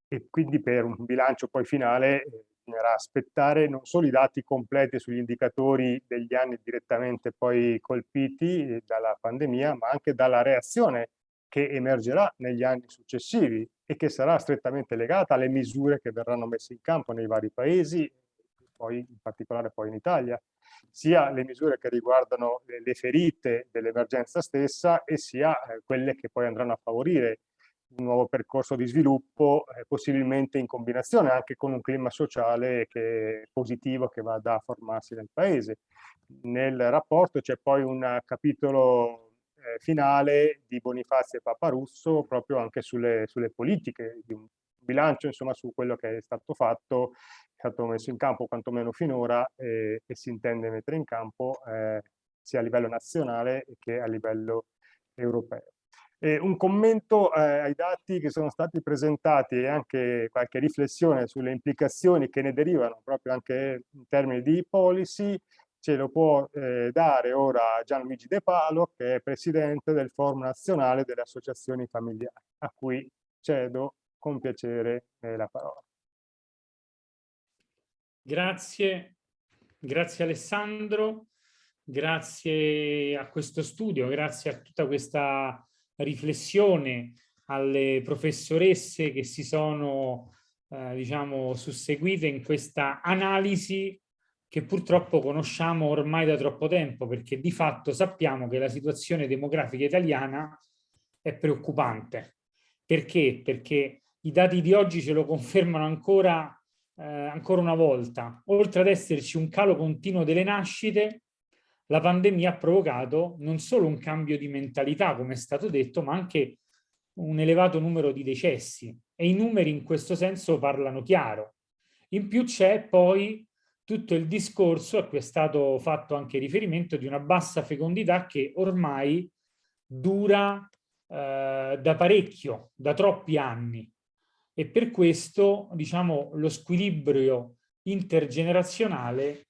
Speaker 2: E quindi per un bilancio poi finale eh, bisognerà aspettare non solo i dati completi sugli indicatori degli anni direttamente poi colpiti eh, dalla pandemia, ma anche dalla reazione che emergerà negli anni successivi e che sarà strettamente legata alle misure che verranno messe in campo nei vari paesi, poi in particolare poi in Italia, sia le misure che riguardano le ferite dell'emergenza stessa e sia eh, quelle che poi andranno a favorire un nuovo percorso di sviluppo, eh, possibilmente in combinazione anche con un clima sociale che positivo che vada a formarsi nel paese. Nel rapporto c'è poi un capitolo eh, finale di Bonifazio e Paparusso proprio anche sulle, sulle politiche di un bilancio insomma su quello che è stato fatto, è stato messo in campo quantomeno finora e, e si intende mettere in campo eh, sia a livello nazionale che a livello europeo. E un commento eh, ai dati che sono stati presentati e anche qualche riflessione sulle implicazioni che ne derivano proprio anche in termini di policy ce lo può eh, dare ora Gianluigi De Palo, che è presidente del Forum Nazionale delle Associazioni Familiari, a cui cedo con piacere eh, la parola.
Speaker 6: Grazie, grazie Alessandro, grazie a questo studio, grazie a tutta questa riflessione, alle professoresse che si sono eh, diciamo susseguite in questa analisi che purtroppo conosciamo ormai da troppo tempo, perché di fatto sappiamo che la situazione demografica italiana è preoccupante. Perché? Perché i dati di oggi ce lo confermano ancora, eh, ancora una volta. Oltre ad esserci un calo continuo delle nascite, la pandemia ha provocato non solo un cambio di mentalità, come è stato detto, ma anche un elevato numero di decessi. E i numeri in questo senso parlano chiaro. In più c'è poi tutto il discorso a cui è stato fatto anche riferimento di una bassa fecondità che ormai dura eh, da parecchio, da troppi anni. E per questo diciamo lo squilibrio intergenerazionale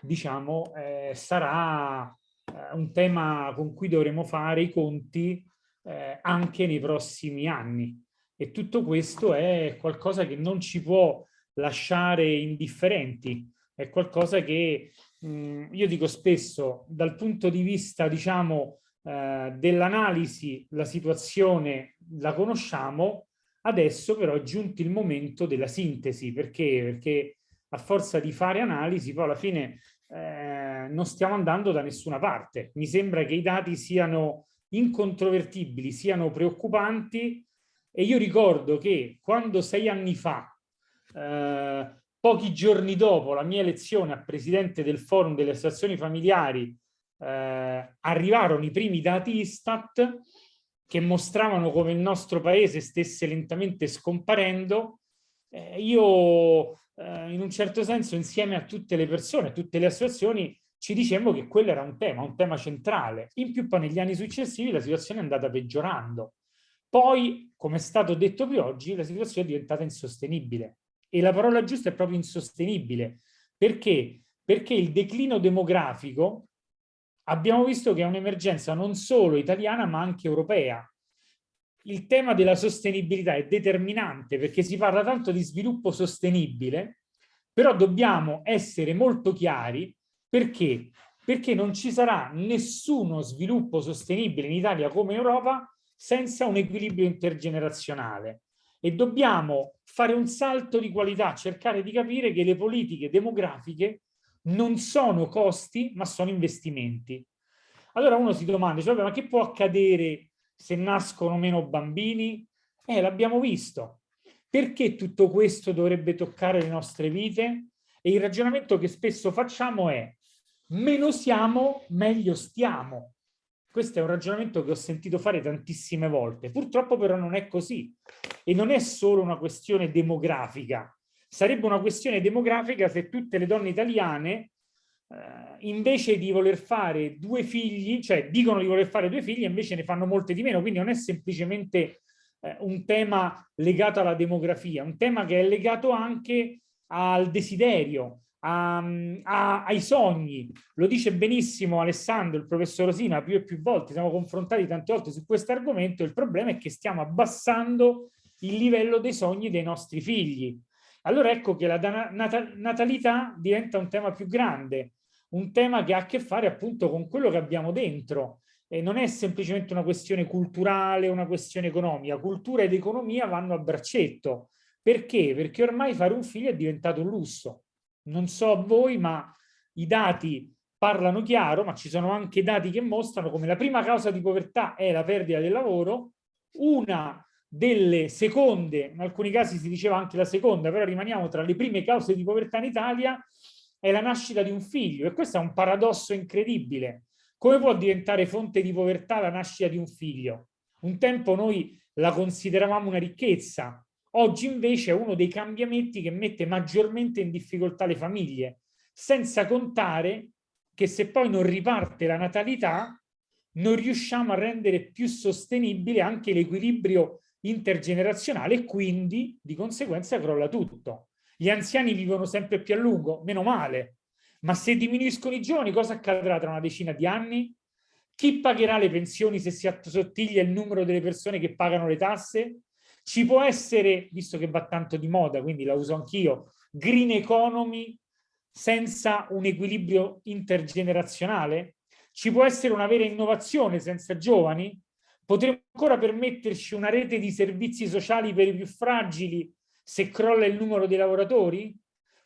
Speaker 6: diciamo eh, sarà eh, un tema con cui dovremo fare i conti eh, anche nei prossimi anni. E tutto questo è qualcosa che non ci può lasciare indifferenti è qualcosa che mh, io dico spesso dal punto di vista diciamo eh, dell'analisi la situazione la conosciamo adesso però è giunto il momento della sintesi. Perché? Perché a forza di fare analisi poi alla fine eh, non stiamo andando da nessuna parte. Mi sembra che i dati siano incontrovertibili siano preoccupanti. E io ricordo che quando sei anni fa eh, Pochi giorni dopo la mia elezione a presidente del forum delle associazioni familiari eh, arrivarono i primi dati Istat che mostravano come il nostro paese stesse lentamente scomparendo, eh, io eh, in un certo senso insieme a tutte le persone, a tutte le associazioni, ci dicemmo che quello era un tema, un tema centrale. In più poi negli anni successivi la situazione è andata peggiorando. Poi, come è stato detto più oggi, la situazione è diventata insostenibile. E la parola giusta è proprio insostenibile. Perché? Perché il declino demografico abbiamo visto che è un'emergenza non solo italiana ma anche europea. Il tema della sostenibilità è determinante perché si parla tanto di sviluppo sostenibile, però dobbiamo essere molto chiari perché? Perché non ci sarà nessuno sviluppo sostenibile in Italia come in Europa senza un equilibrio intergenerazionale e dobbiamo fare un salto di qualità, cercare di capire che le politiche demografiche non sono costi ma sono investimenti. Allora uno si domanda, cioè, ma che può accadere se nascono meno bambini? Eh, l'abbiamo visto. Perché tutto questo dovrebbe toccare le nostre vite? E il ragionamento che spesso facciamo è meno siamo, meglio stiamo. Questo è un ragionamento che ho sentito fare tantissime volte. Purtroppo però non è così. E non è solo una questione demografica. Sarebbe una questione demografica se tutte le donne italiane, eh, invece di voler fare due figli, cioè dicono di voler fare due figli, invece ne fanno molte di meno. Quindi non è semplicemente eh, un tema legato alla demografia, un tema che è legato anche al desiderio, a, a, ai sogni. Lo dice benissimo Alessandro, il professor Rosina, più e più volte, siamo confrontati tante volte su questo argomento, il problema è che stiamo abbassando il livello dei sogni dei nostri figli. Allora ecco che la natalità diventa un tema più grande, un tema che ha a che fare appunto con quello che abbiamo dentro. E non è semplicemente una questione culturale, una questione economica. Cultura ed economia vanno a braccetto. Perché? Perché ormai fare un figlio è diventato un lusso non so voi, ma i dati parlano chiaro, ma ci sono anche dati che mostrano come la prima causa di povertà è la perdita del lavoro, una delle seconde, in alcuni casi si diceva anche la seconda, però rimaniamo tra le prime cause di povertà in Italia, è la nascita di un figlio e questo è un paradosso incredibile. Come può diventare fonte di povertà la nascita di un figlio? Un tempo noi la consideravamo una ricchezza, Oggi invece è uno dei cambiamenti che mette maggiormente in difficoltà le famiglie, senza contare che se poi non riparte la natalità, non riusciamo a rendere più sostenibile anche l'equilibrio intergenerazionale e quindi di conseguenza crolla tutto. Gli anziani vivono sempre più a lungo, meno male, ma se diminuiscono i giovani cosa accadrà tra una decina di anni? Chi pagherà le pensioni se si assottiglia il numero delle persone che pagano le tasse? Ci può essere, visto che va tanto di moda, quindi la uso anch'io, green economy senza un equilibrio intergenerazionale? Ci può essere una vera innovazione senza giovani? Potremmo ancora permetterci una rete di servizi sociali per i più fragili se crolla il numero dei lavoratori?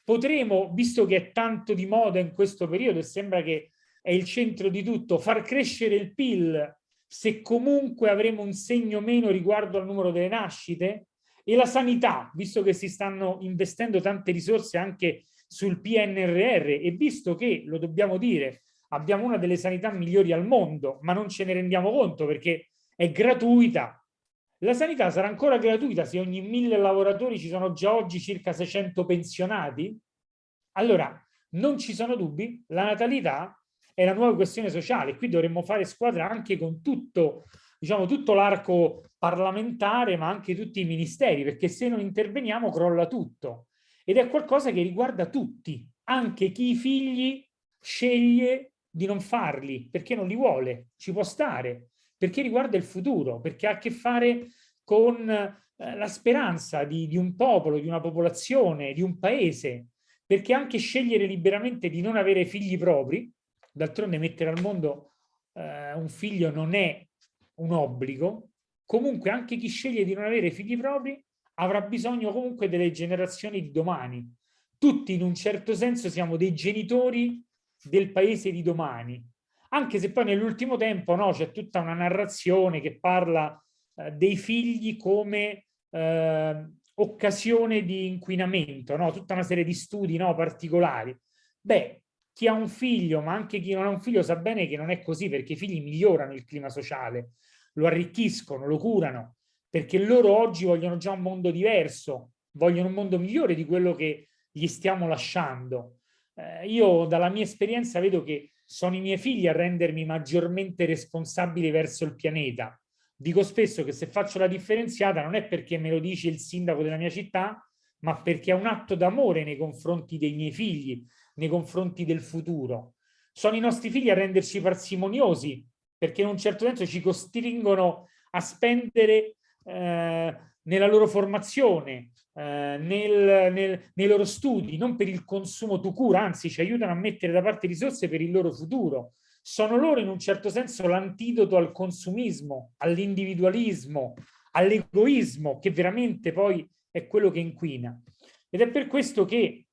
Speaker 6: Potremo, visto che è tanto di moda in questo periodo e sembra che è il centro di tutto, far crescere il PIL se comunque avremo un segno meno riguardo al numero delle nascite e la sanità, visto che si stanno investendo tante risorse anche sul PNRR e visto che, lo dobbiamo dire, abbiamo una delle sanità migliori al mondo, ma non ce ne rendiamo conto perché è gratuita. La sanità sarà ancora gratuita se ogni mille lavoratori ci sono già oggi circa 600 pensionati? Allora, non ci sono dubbi, la natalità è la nuova questione sociale. Qui dovremmo fare squadra anche con tutto, diciamo, tutto l'arco parlamentare, ma anche tutti i ministeri, perché se non interveniamo crolla tutto. Ed è qualcosa che riguarda tutti, anche chi i figli sceglie di non farli, perché non li vuole, ci può stare, perché riguarda il futuro, perché ha a che fare con eh, la speranza di, di un popolo, di una popolazione, di un paese, perché anche scegliere liberamente di non avere figli propri d'altronde mettere al mondo eh, un figlio non è un obbligo, comunque anche chi sceglie di non avere figli propri avrà bisogno comunque delle generazioni di domani. Tutti in un certo senso siamo dei genitori del paese di domani, anche se poi nell'ultimo tempo no, c'è tutta una narrazione che parla eh, dei figli come eh, occasione di inquinamento, no? tutta una serie di studi no, particolari. Beh, chi ha un figlio, ma anche chi non ha un figlio sa bene che non è così, perché i figli migliorano il clima sociale, lo arricchiscono, lo curano, perché loro oggi vogliono già un mondo diverso, vogliono un mondo migliore di quello che gli stiamo lasciando. Eh, io dalla mia esperienza vedo che sono i miei figli a rendermi maggiormente responsabile verso il pianeta. Dico spesso che se faccio la differenziata non è perché me lo dice il sindaco della mia città, ma perché è un atto d'amore nei confronti dei miei figli, nei confronti del futuro. Sono i nostri figli a renderci parsimoniosi, perché in un certo senso ci costringono a spendere eh, nella loro formazione, eh, nel, nel, nei loro studi, non per il consumo tu cura, anzi ci aiutano a mettere da parte risorse per il loro futuro. Sono loro in un certo senso l'antidoto al consumismo, all'individualismo, all'egoismo, che veramente poi è quello che inquina. Ed è per questo che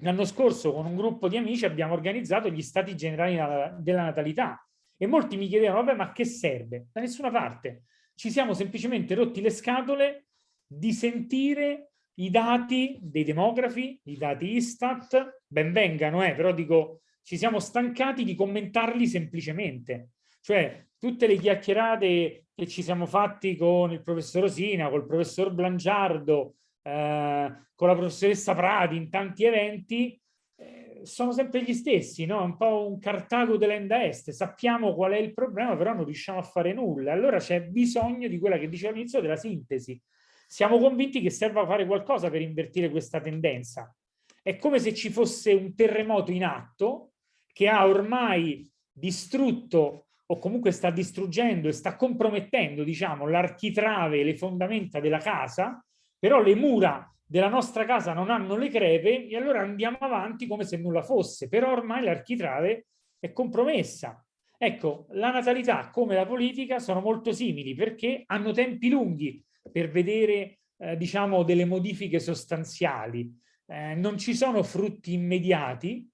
Speaker 6: l'anno scorso con un gruppo di amici abbiamo organizzato gli stati generali della natalità e molti mi chiedevano, vabbè, ma che serve? Da nessuna parte. Ci siamo semplicemente rotti le scatole di sentire i dati dei demografi, i dati Istat, ben vengano, eh, però dico, ci siamo stancati di commentarli semplicemente. Cioè, tutte le chiacchierate che ci siamo fatti con il professor Osina, col professor Blangiardo, eh, con la professoressa Prati in tanti eventi, eh, sono sempre gli stessi, no? un po' un Cartago dell'Enda Est, sappiamo qual è il problema, però non riusciamo a fare nulla. Allora c'è bisogno di quella che dicevo all'inizio della sintesi. Siamo convinti che serva fare qualcosa per invertire questa tendenza. È come se ci fosse un terremoto in atto che ha ormai distrutto o comunque sta distruggendo e sta compromettendo diciamo, l'architrave le fondamenta della casa, però le mura della nostra casa non hanno le crepe e allora andiamo avanti come se nulla fosse, però ormai l'architrave è compromessa. Ecco, la natalità come la politica sono molto simili perché hanno tempi lunghi per vedere eh, diciamo delle modifiche sostanziali. Eh, non ci sono frutti immediati,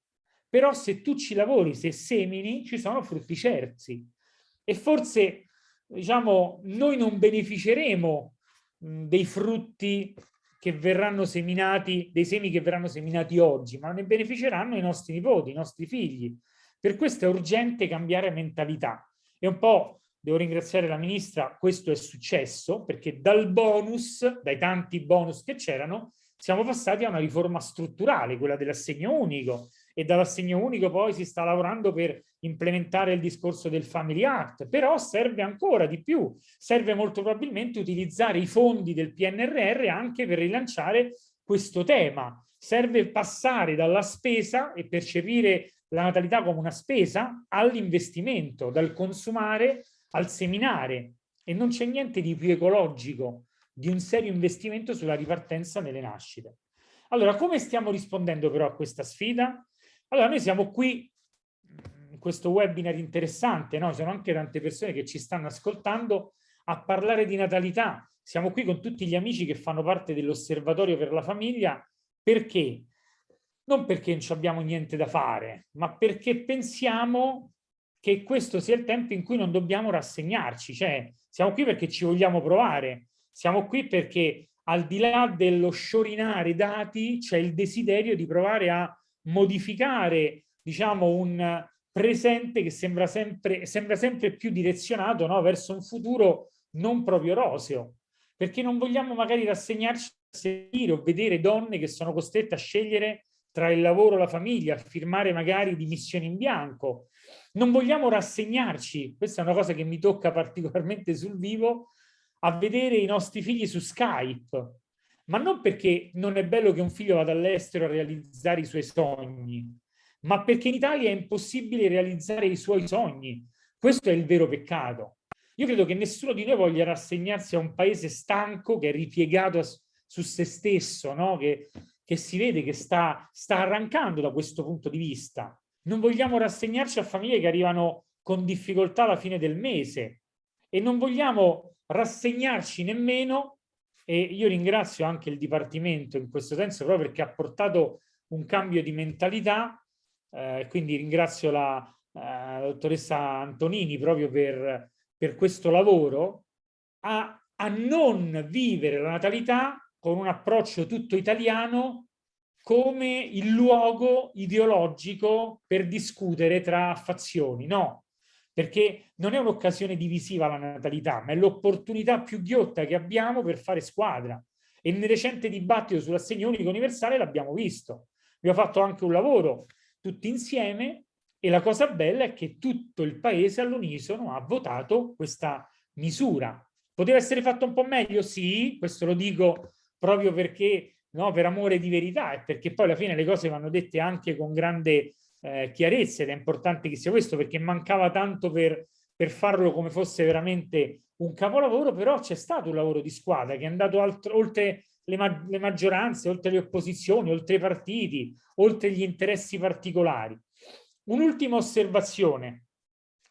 Speaker 6: però se tu ci lavori, se semini, ci sono frutti certi. E forse, diciamo, noi non beneficeremo dei frutti che verranno seminati, dei semi che verranno seminati oggi, ma ne beneficeranno i nostri nipoti, i nostri figli. Per questo è urgente cambiare mentalità. E un po' devo ringraziare la ministra, questo è successo perché dal bonus, dai tanti bonus che c'erano, siamo passati a una riforma strutturale, quella dell'assegno unico e dall'assegno unico poi si sta lavorando per implementare il discorso del Family Act, però serve ancora di più, serve molto probabilmente utilizzare i fondi del PNRR anche per rilanciare questo tema, serve passare dalla spesa e percepire la natalità come una spesa all'investimento, dal consumare al seminare e non c'è niente di più ecologico di un serio investimento sulla ripartenza nelle nascite. Allora, come stiamo rispondendo però a questa sfida? Allora, noi siamo qui in questo webinar interessante, no? Sono anche tante persone che ci stanno ascoltando a parlare di natalità. Siamo qui con tutti gli amici che fanno parte dell'osservatorio per la famiglia. Perché? Non perché non abbiamo niente da fare, ma perché pensiamo che questo sia il tempo in cui non dobbiamo rassegnarci, cioè siamo qui perché ci vogliamo provare, siamo qui perché al di là dello sciorinare dati c'è il desiderio di provare a modificare diciamo un presente che sembra sempre, sembra sempre più direzionato no? verso un futuro non proprio roseo, perché non vogliamo magari rassegnarci a sentire o vedere donne che sono costrette a scegliere tra il lavoro e la famiglia, a firmare magari dimissioni in bianco, non vogliamo rassegnarci, questa è una cosa che mi tocca particolarmente sul vivo, a vedere i nostri figli su Skype, ma non perché non è bello che un figlio vada all'estero a realizzare i suoi sogni, ma perché in Italia è impossibile realizzare i suoi sogni. Questo è il vero peccato. Io credo che nessuno di noi voglia rassegnarsi a un paese stanco che è ripiegato su se stesso, no? che, che si vede che sta, sta arrancando da questo punto di vista. Non vogliamo rassegnarci a famiglie che arrivano con difficoltà alla fine del mese e non vogliamo rassegnarci nemmeno, e io ringrazio anche il Dipartimento in questo senso proprio perché ha portato un cambio di mentalità, eh, quindi ringrazio la, eh, dottoressa Antonini proprio per, per questo lavoro, a, a non vivere la natalità con un approccio tutto italiano come il luogo ideologico per discutere tra fazioni, no, perché non è un'occasione divisiva la natalità, ma è l'opportunità più ghiotta che abbiamo per fare squadra. E nel recente dibattito sull'assegno unico universale l'abbiamo visto. Abbiamo fatto anche un lavoro tutti insieme e la cosa bella è che tutto il paese all'unisono ha votato questa misura. Poteva essere fatto un po' meglio? Sì, questo lo dico proprio perché no, per amore di verità e perché poi alla fine le cose vanno dette anche con grande eh, chiarezza ed è importante che sia questo perché mancava tanto per, per farlo come fosse veramente un capolavoro, però c'è stato un lavoro di squadra che è andato altro, oltre le, ma le maggioranze, oltre le opposizioni, oltre i partiti, oltre gli interessi particolari. Un'ultima osservazione.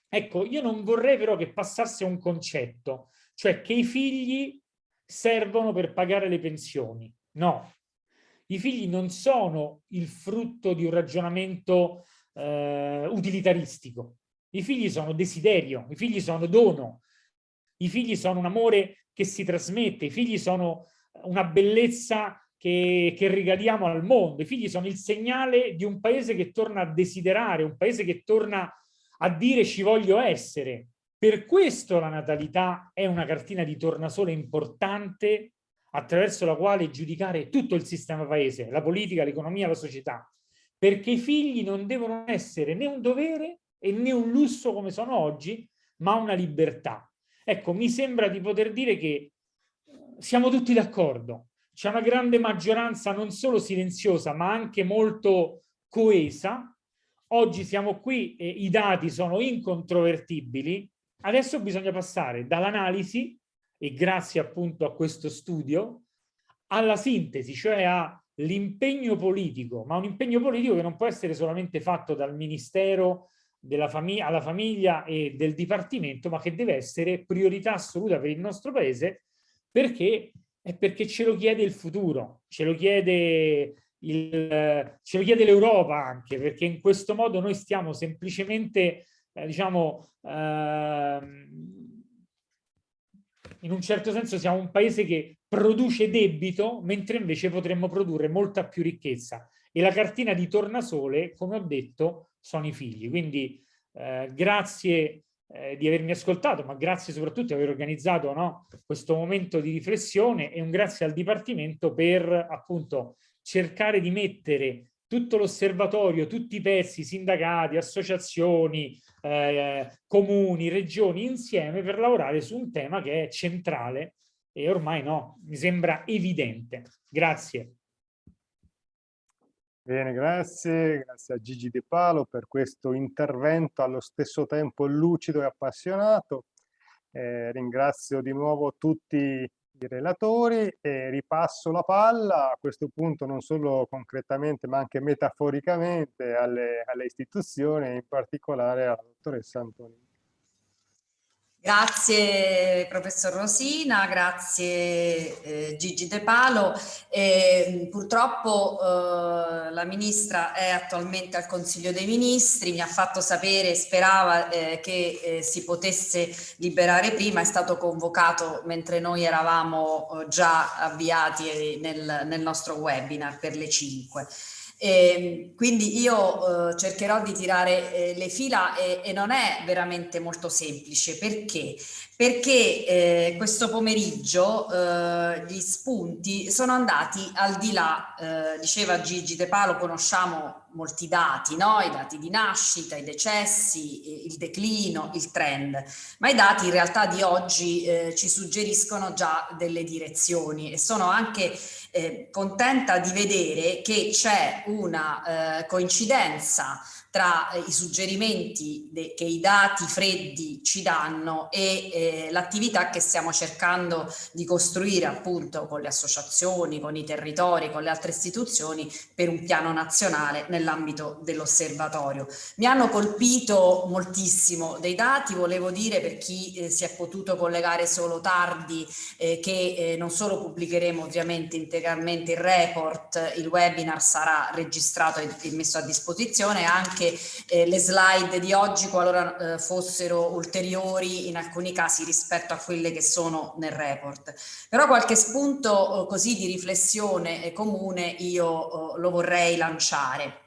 Speaker 6: Ecco, io non vorrei però che passasse un concetto, cioè che i figli servono per pagare le pensioni. No, i figli non sono il frutto di un ragionamento eh, utilitaristico. I figli sono desiderio, i figli sono dono, i figli sono un amore che si trasmette, i figli sono una bellezza che, che regaliamo al mondo, i figli sono il segnale di un paese che torna a desiderare, un paese che torna a dire ci voglio essere. Per questo la natalità è una cartina di tornasole importante attraverso la quale giudicare tutto il sistema paese, la politica, l'economia, la società, perché i figli non devono essere né un dovere e né un lusso come sono oggi, ma una libertà. Ecco, mi sembra di poter dire che siamo tutti d'accordo, c'è una grande maggioranza non solo silenziosa, ma anche molto coesa. Oggi siamo qui e i dati sono incontrovertibili. Adesso bisogna passare dall'analisi e grazie appunto a questo studio, alla sintesi, cioè all'impegno politico, ma un impegno politico che non può essere solamente fatto dal Ministero della famiglia, alla famiglia e del Dipartimento, ma che deve essere priorità assoluta per il nostro Paese, perché è perché ce lo chiede il futuro, ce lo chiede l'Europa anche, perché in questo modo noi stiamo semplicemente, eh, diciamo, eh, in un certo senso siamo un paese che produce debito, mentre invece potremmo produrre molta più ricchezza. E la cartina di tornasole, come ho detto, sono i figli. Quindi eh, grazie eh, di avermi ascoltato, ma grazie soprattutto di aver organizzato no, questo momento di riflessione e un grazie al Dipartimento per appunto cercare di mettere tutto l'osservatorio, tutti i pezzi, sindacati, associazioni, eh, comuni, regioni insieme per lavorare su un tema che è centrale e ormai no, mi sembra evidente. Grazie.
Speaker 2: Bene, grazie, grazie a Gigi De Palo per questo intervento allo stesso tempo lucido e appassionato. Eh, ringrazio di nuovo tutti i relatori e ripasso la palla a questo punto non solo concretamente ma anche metaforicamente alle, alle istituzioni in particolare alla dottoressa Antonini.
Speaker 1: Grazie professor Rosina, grazie eh, Gigi De Palo. Eh, purtroppo eh, la ministra è attualmente al Consiglio dei Ministri, mi ha fatto sapere, sperava eh, che eh, si potesse liberare prima, è stato convocato mentre noi eravamo eh, già avviati nel, nel nostro webinar per le 5. E ehm, quindi io eh, cercherò di tirare eh, le fila e, e, non è veramente molto semplice. Perché? Perché eh, questo pomeriggio eh, gli spunti sono andati al di là, eh, diceva Gigi De Palo, conosciamo molti dati, no? i dati di nascita, i decessi, il declino, il trend, ma i dati in realtà di oggi eh, ci suggeriscono già delle direzioni e sono anche eh, contenta di vedere che c'è una eh, coincidenza tra eh, i suggerimenti che i dati freddi ci danno e eh, l'attività che stiamo cercando di costruire appunto con le associazioni, con i territori, con le altre istituzioni per un piano nazionale nell'ambito dell'osservatorio. Mi hanno colpito moltissimo dei dati, volevo dire per chi eh, si è potuto collegare solo tardi eh, che eh, non solo pubblicheremo ovviamente integralmente il report, il webinar sarà registrato e messo a disposizione anche anche eh, le slide di oggi qualora eh, fossero ulteriori in alcuni casi rispetto a quelle che sono nel report. Però qualche spunto eh, così di riflessione comune io lo vorrei lanciare.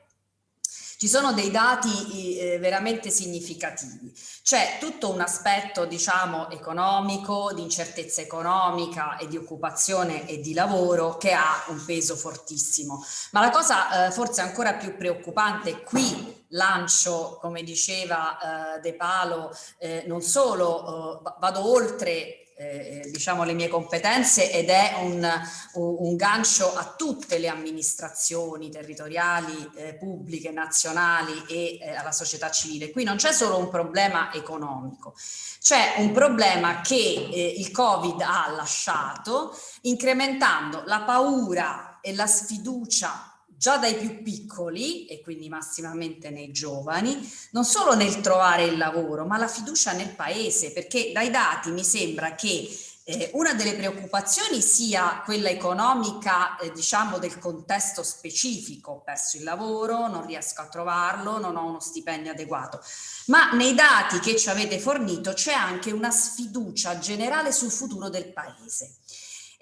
Speaker 1: Ci sono dei dati eh, veramente significativi. C'è tutto un aspetto, diciamo, economico, di incertezza economica e di occupazione e di lavoro che ha un peso fortissimo. Ma la cosa eh, forse ancora più preoccupante, qui lancio, come diceva eh, De Palo, eh, non solo eh, vado oltre eh, diciamo le mie competenze ed è un, un, gancio a tutte le amministrazioni territoriali, eh, pubbliche, nazionali e eh, alla società civile. Qui non c'è solo un problema economico, c'è un problema che eh, il Covid ha lasciato incrementando la paura e la sfiducia già dai più piccoli e quindi massimamente nei giovani, non solo nel trovare il lavoro, ma la fiducia nel paese, perché dai dati mi sembra che eh, una delle preoccupazioni sia quella economica, eh, diciamo, del contesto specifico, ho perso il lavoro, non riesco a trovarlo, non ho uno stipendio adeguato, ma nei dati che ci avete fornito c'è anche una sfiducia generale sul futuro del paese.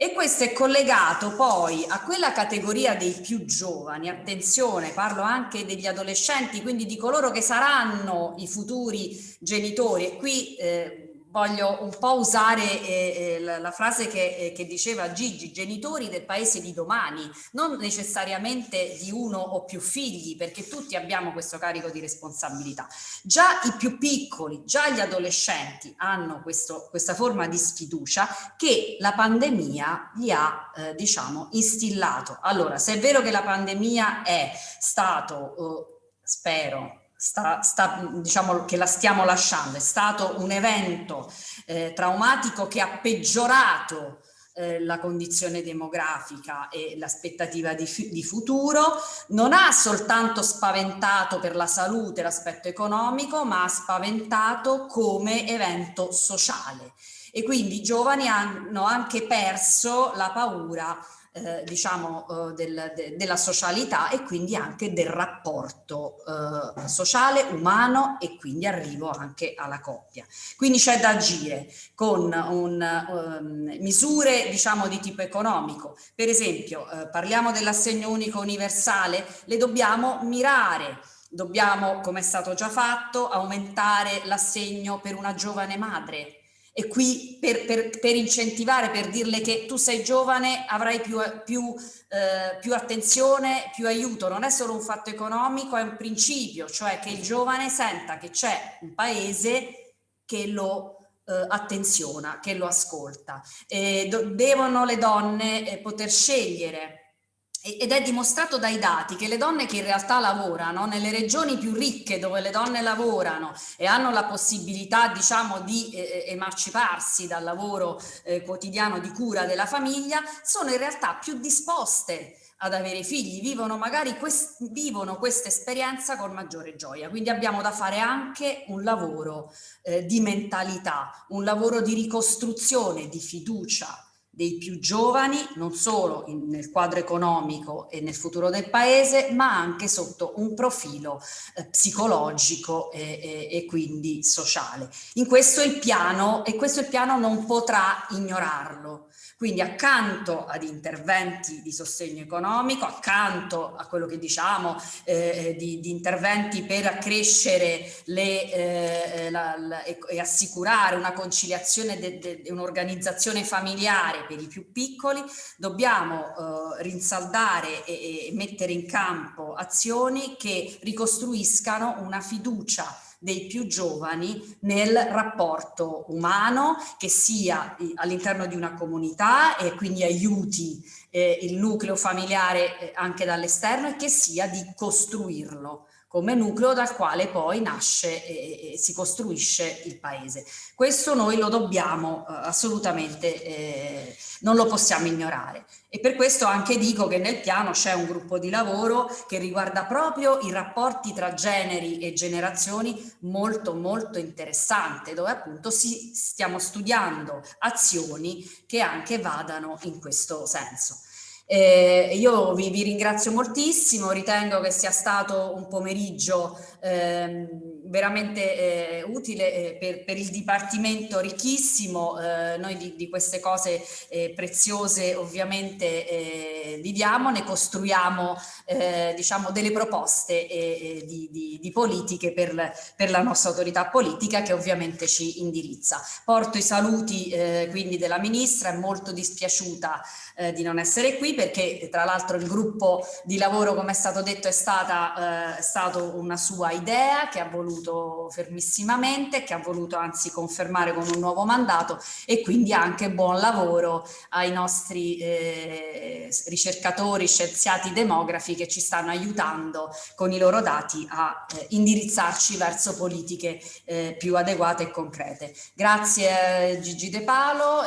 Speaker 1: E questo è collegato poi a quella categoria dei più giovani, attenzione, parlo anche degli adolescenti, quindi di coloro che saranno i futuri genitori. E qui eh, voglio un po' usare eh, eh, la, la, frase che, eh, che, diceva Gigi, genitori del paese di domani, non necessariamente di uno o più figli, perché tutti abbiamo questo carico di responsabilità. Già i più piccoli, già gli adolescenti hanno questo, questa forma di sfiducia che la pandemia gli ha, eh, diciamo, instillato. Allora, se è vero che la pandemia è stato, eh, spero, sta, sta, diciamo che la stiamo lasciando, è stato un evento eh, traumatico che ha peggiorato eh, la condizione demografica e l'aspettativa di, di, futuro, non ha soltanto spaventato per la salute l'aspetto economico, ma ha spaventato come evento sociale. E quindi i giovani hanno anche perso la paura eh, diciamo, eh, del, de, della socialità e quindi anche del rapporto eh, sociale, umano e quindi arrivo anche alla coppia. Quindi c'è da agire con un, um, misure diciamo, di tipo economico. Per esempio, eh, parliamo dell'assegno unico universale, le dobbiamo mirare dobbiamo, come è stato già fatto, aumentare l'assegno per una giovane madre, e qui per, per, per, incentivare, per dirle che tu sei giovane avrai più, più, eh, più, attenzione, più aiuto, non è solo un fatto economico, è un principio, cioè che il giovane senta che c'è un paese che lo eh, attenziona, che lo ascolta. Eh, devono le donne eh, poter scegliere ed è dimostrato dai dati che le donne che in realtà lavorano nelle regioni più ricche dove le donne lavorano e hanno la possibilità diciamo di eh, eh, emanciparsi dal lavoro eh, quotidiano di cura della famiglia sono in realtà più disposte ad avere figli, vivono magari quest vivono questa esperienza con maggiore gioia. Quindi abbiamo da fare anche un lavoro eh, di mentalità, un lavoro di ricostruzione, di fiducia, dei più giovani, non solo in, nel quadro economico e nel futuro del paese, ma anche sotto un profilo eh, psicologico e, e, e, quindi sociale. In questo il piano, e questo il piano non potrà ignorarlo. Quindi accanto ad interventi di sostegno economico, accanto a quello che diciamo eh, di, di, interventi per accrescere le, eh, la, la, e, e, assicurare una conciliazione e un'organizzazione familiare per i più piccoli, dobbiamo eh, rinsaldare e, e mettere in campo azioni che ricostruiscano una fiducia dei più giovani nel rapporto umano che sia all'interno di una comunità e quindi aiuti eh, il nucleo familiare eh, anche dall'esterno e che sia di costruirlo come nucleo dal quale poi nasce e, e si costruisce il paese. Questo noi lo dobbiamo eh, assolutamente, eh, non lo possiamo ignorare. E per questo anche dico che nel piano c'è un gruppo di lavoro che riguarda proprio i rapporti tra generi e generazioni molto molto interessante, dove appunto si stiamo studiando azioni che anche vadano in questo senso. Eh, io vi, vi, ringrazio moltissimo, ritengo che sia stato un pomeriggio ehm, veramente eh, utile eh, per, per, il Dipartimento ricchissimo, eh, noi di, di, queste cose eh, preziose ovviamente eh, viviamo, ne costruiamo diciamo delle proposte di, di, di, politiche per, per, la nostra autorità politica che ovviamente ci indirizza. Porto i saluti quindi della Ministra, è molto dispiaciuta di non essere qui perché tra l'altro il gruppo di lavoro come è stato detto è, stata, è stato una sua idea che ha voluto fermissimamente, che ha voluto anzi confermare con un nuovo mandato e quindi anche buon lavoro ai nostri eh, ricercatori, scienziati, demografi che ci stanno aiutando con i loro dati a eh, indirizzarci verso politiche eh, più adeguate e concrete. Grazie Gigi De Palo,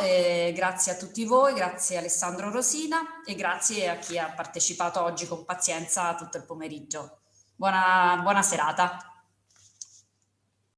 Speaker 1: grazie a tutti voi, grazie Alessandro Rosina e grazie a chi ha partecipato oggi con pazienza tutto il pomeriggio. Buona, buona serata.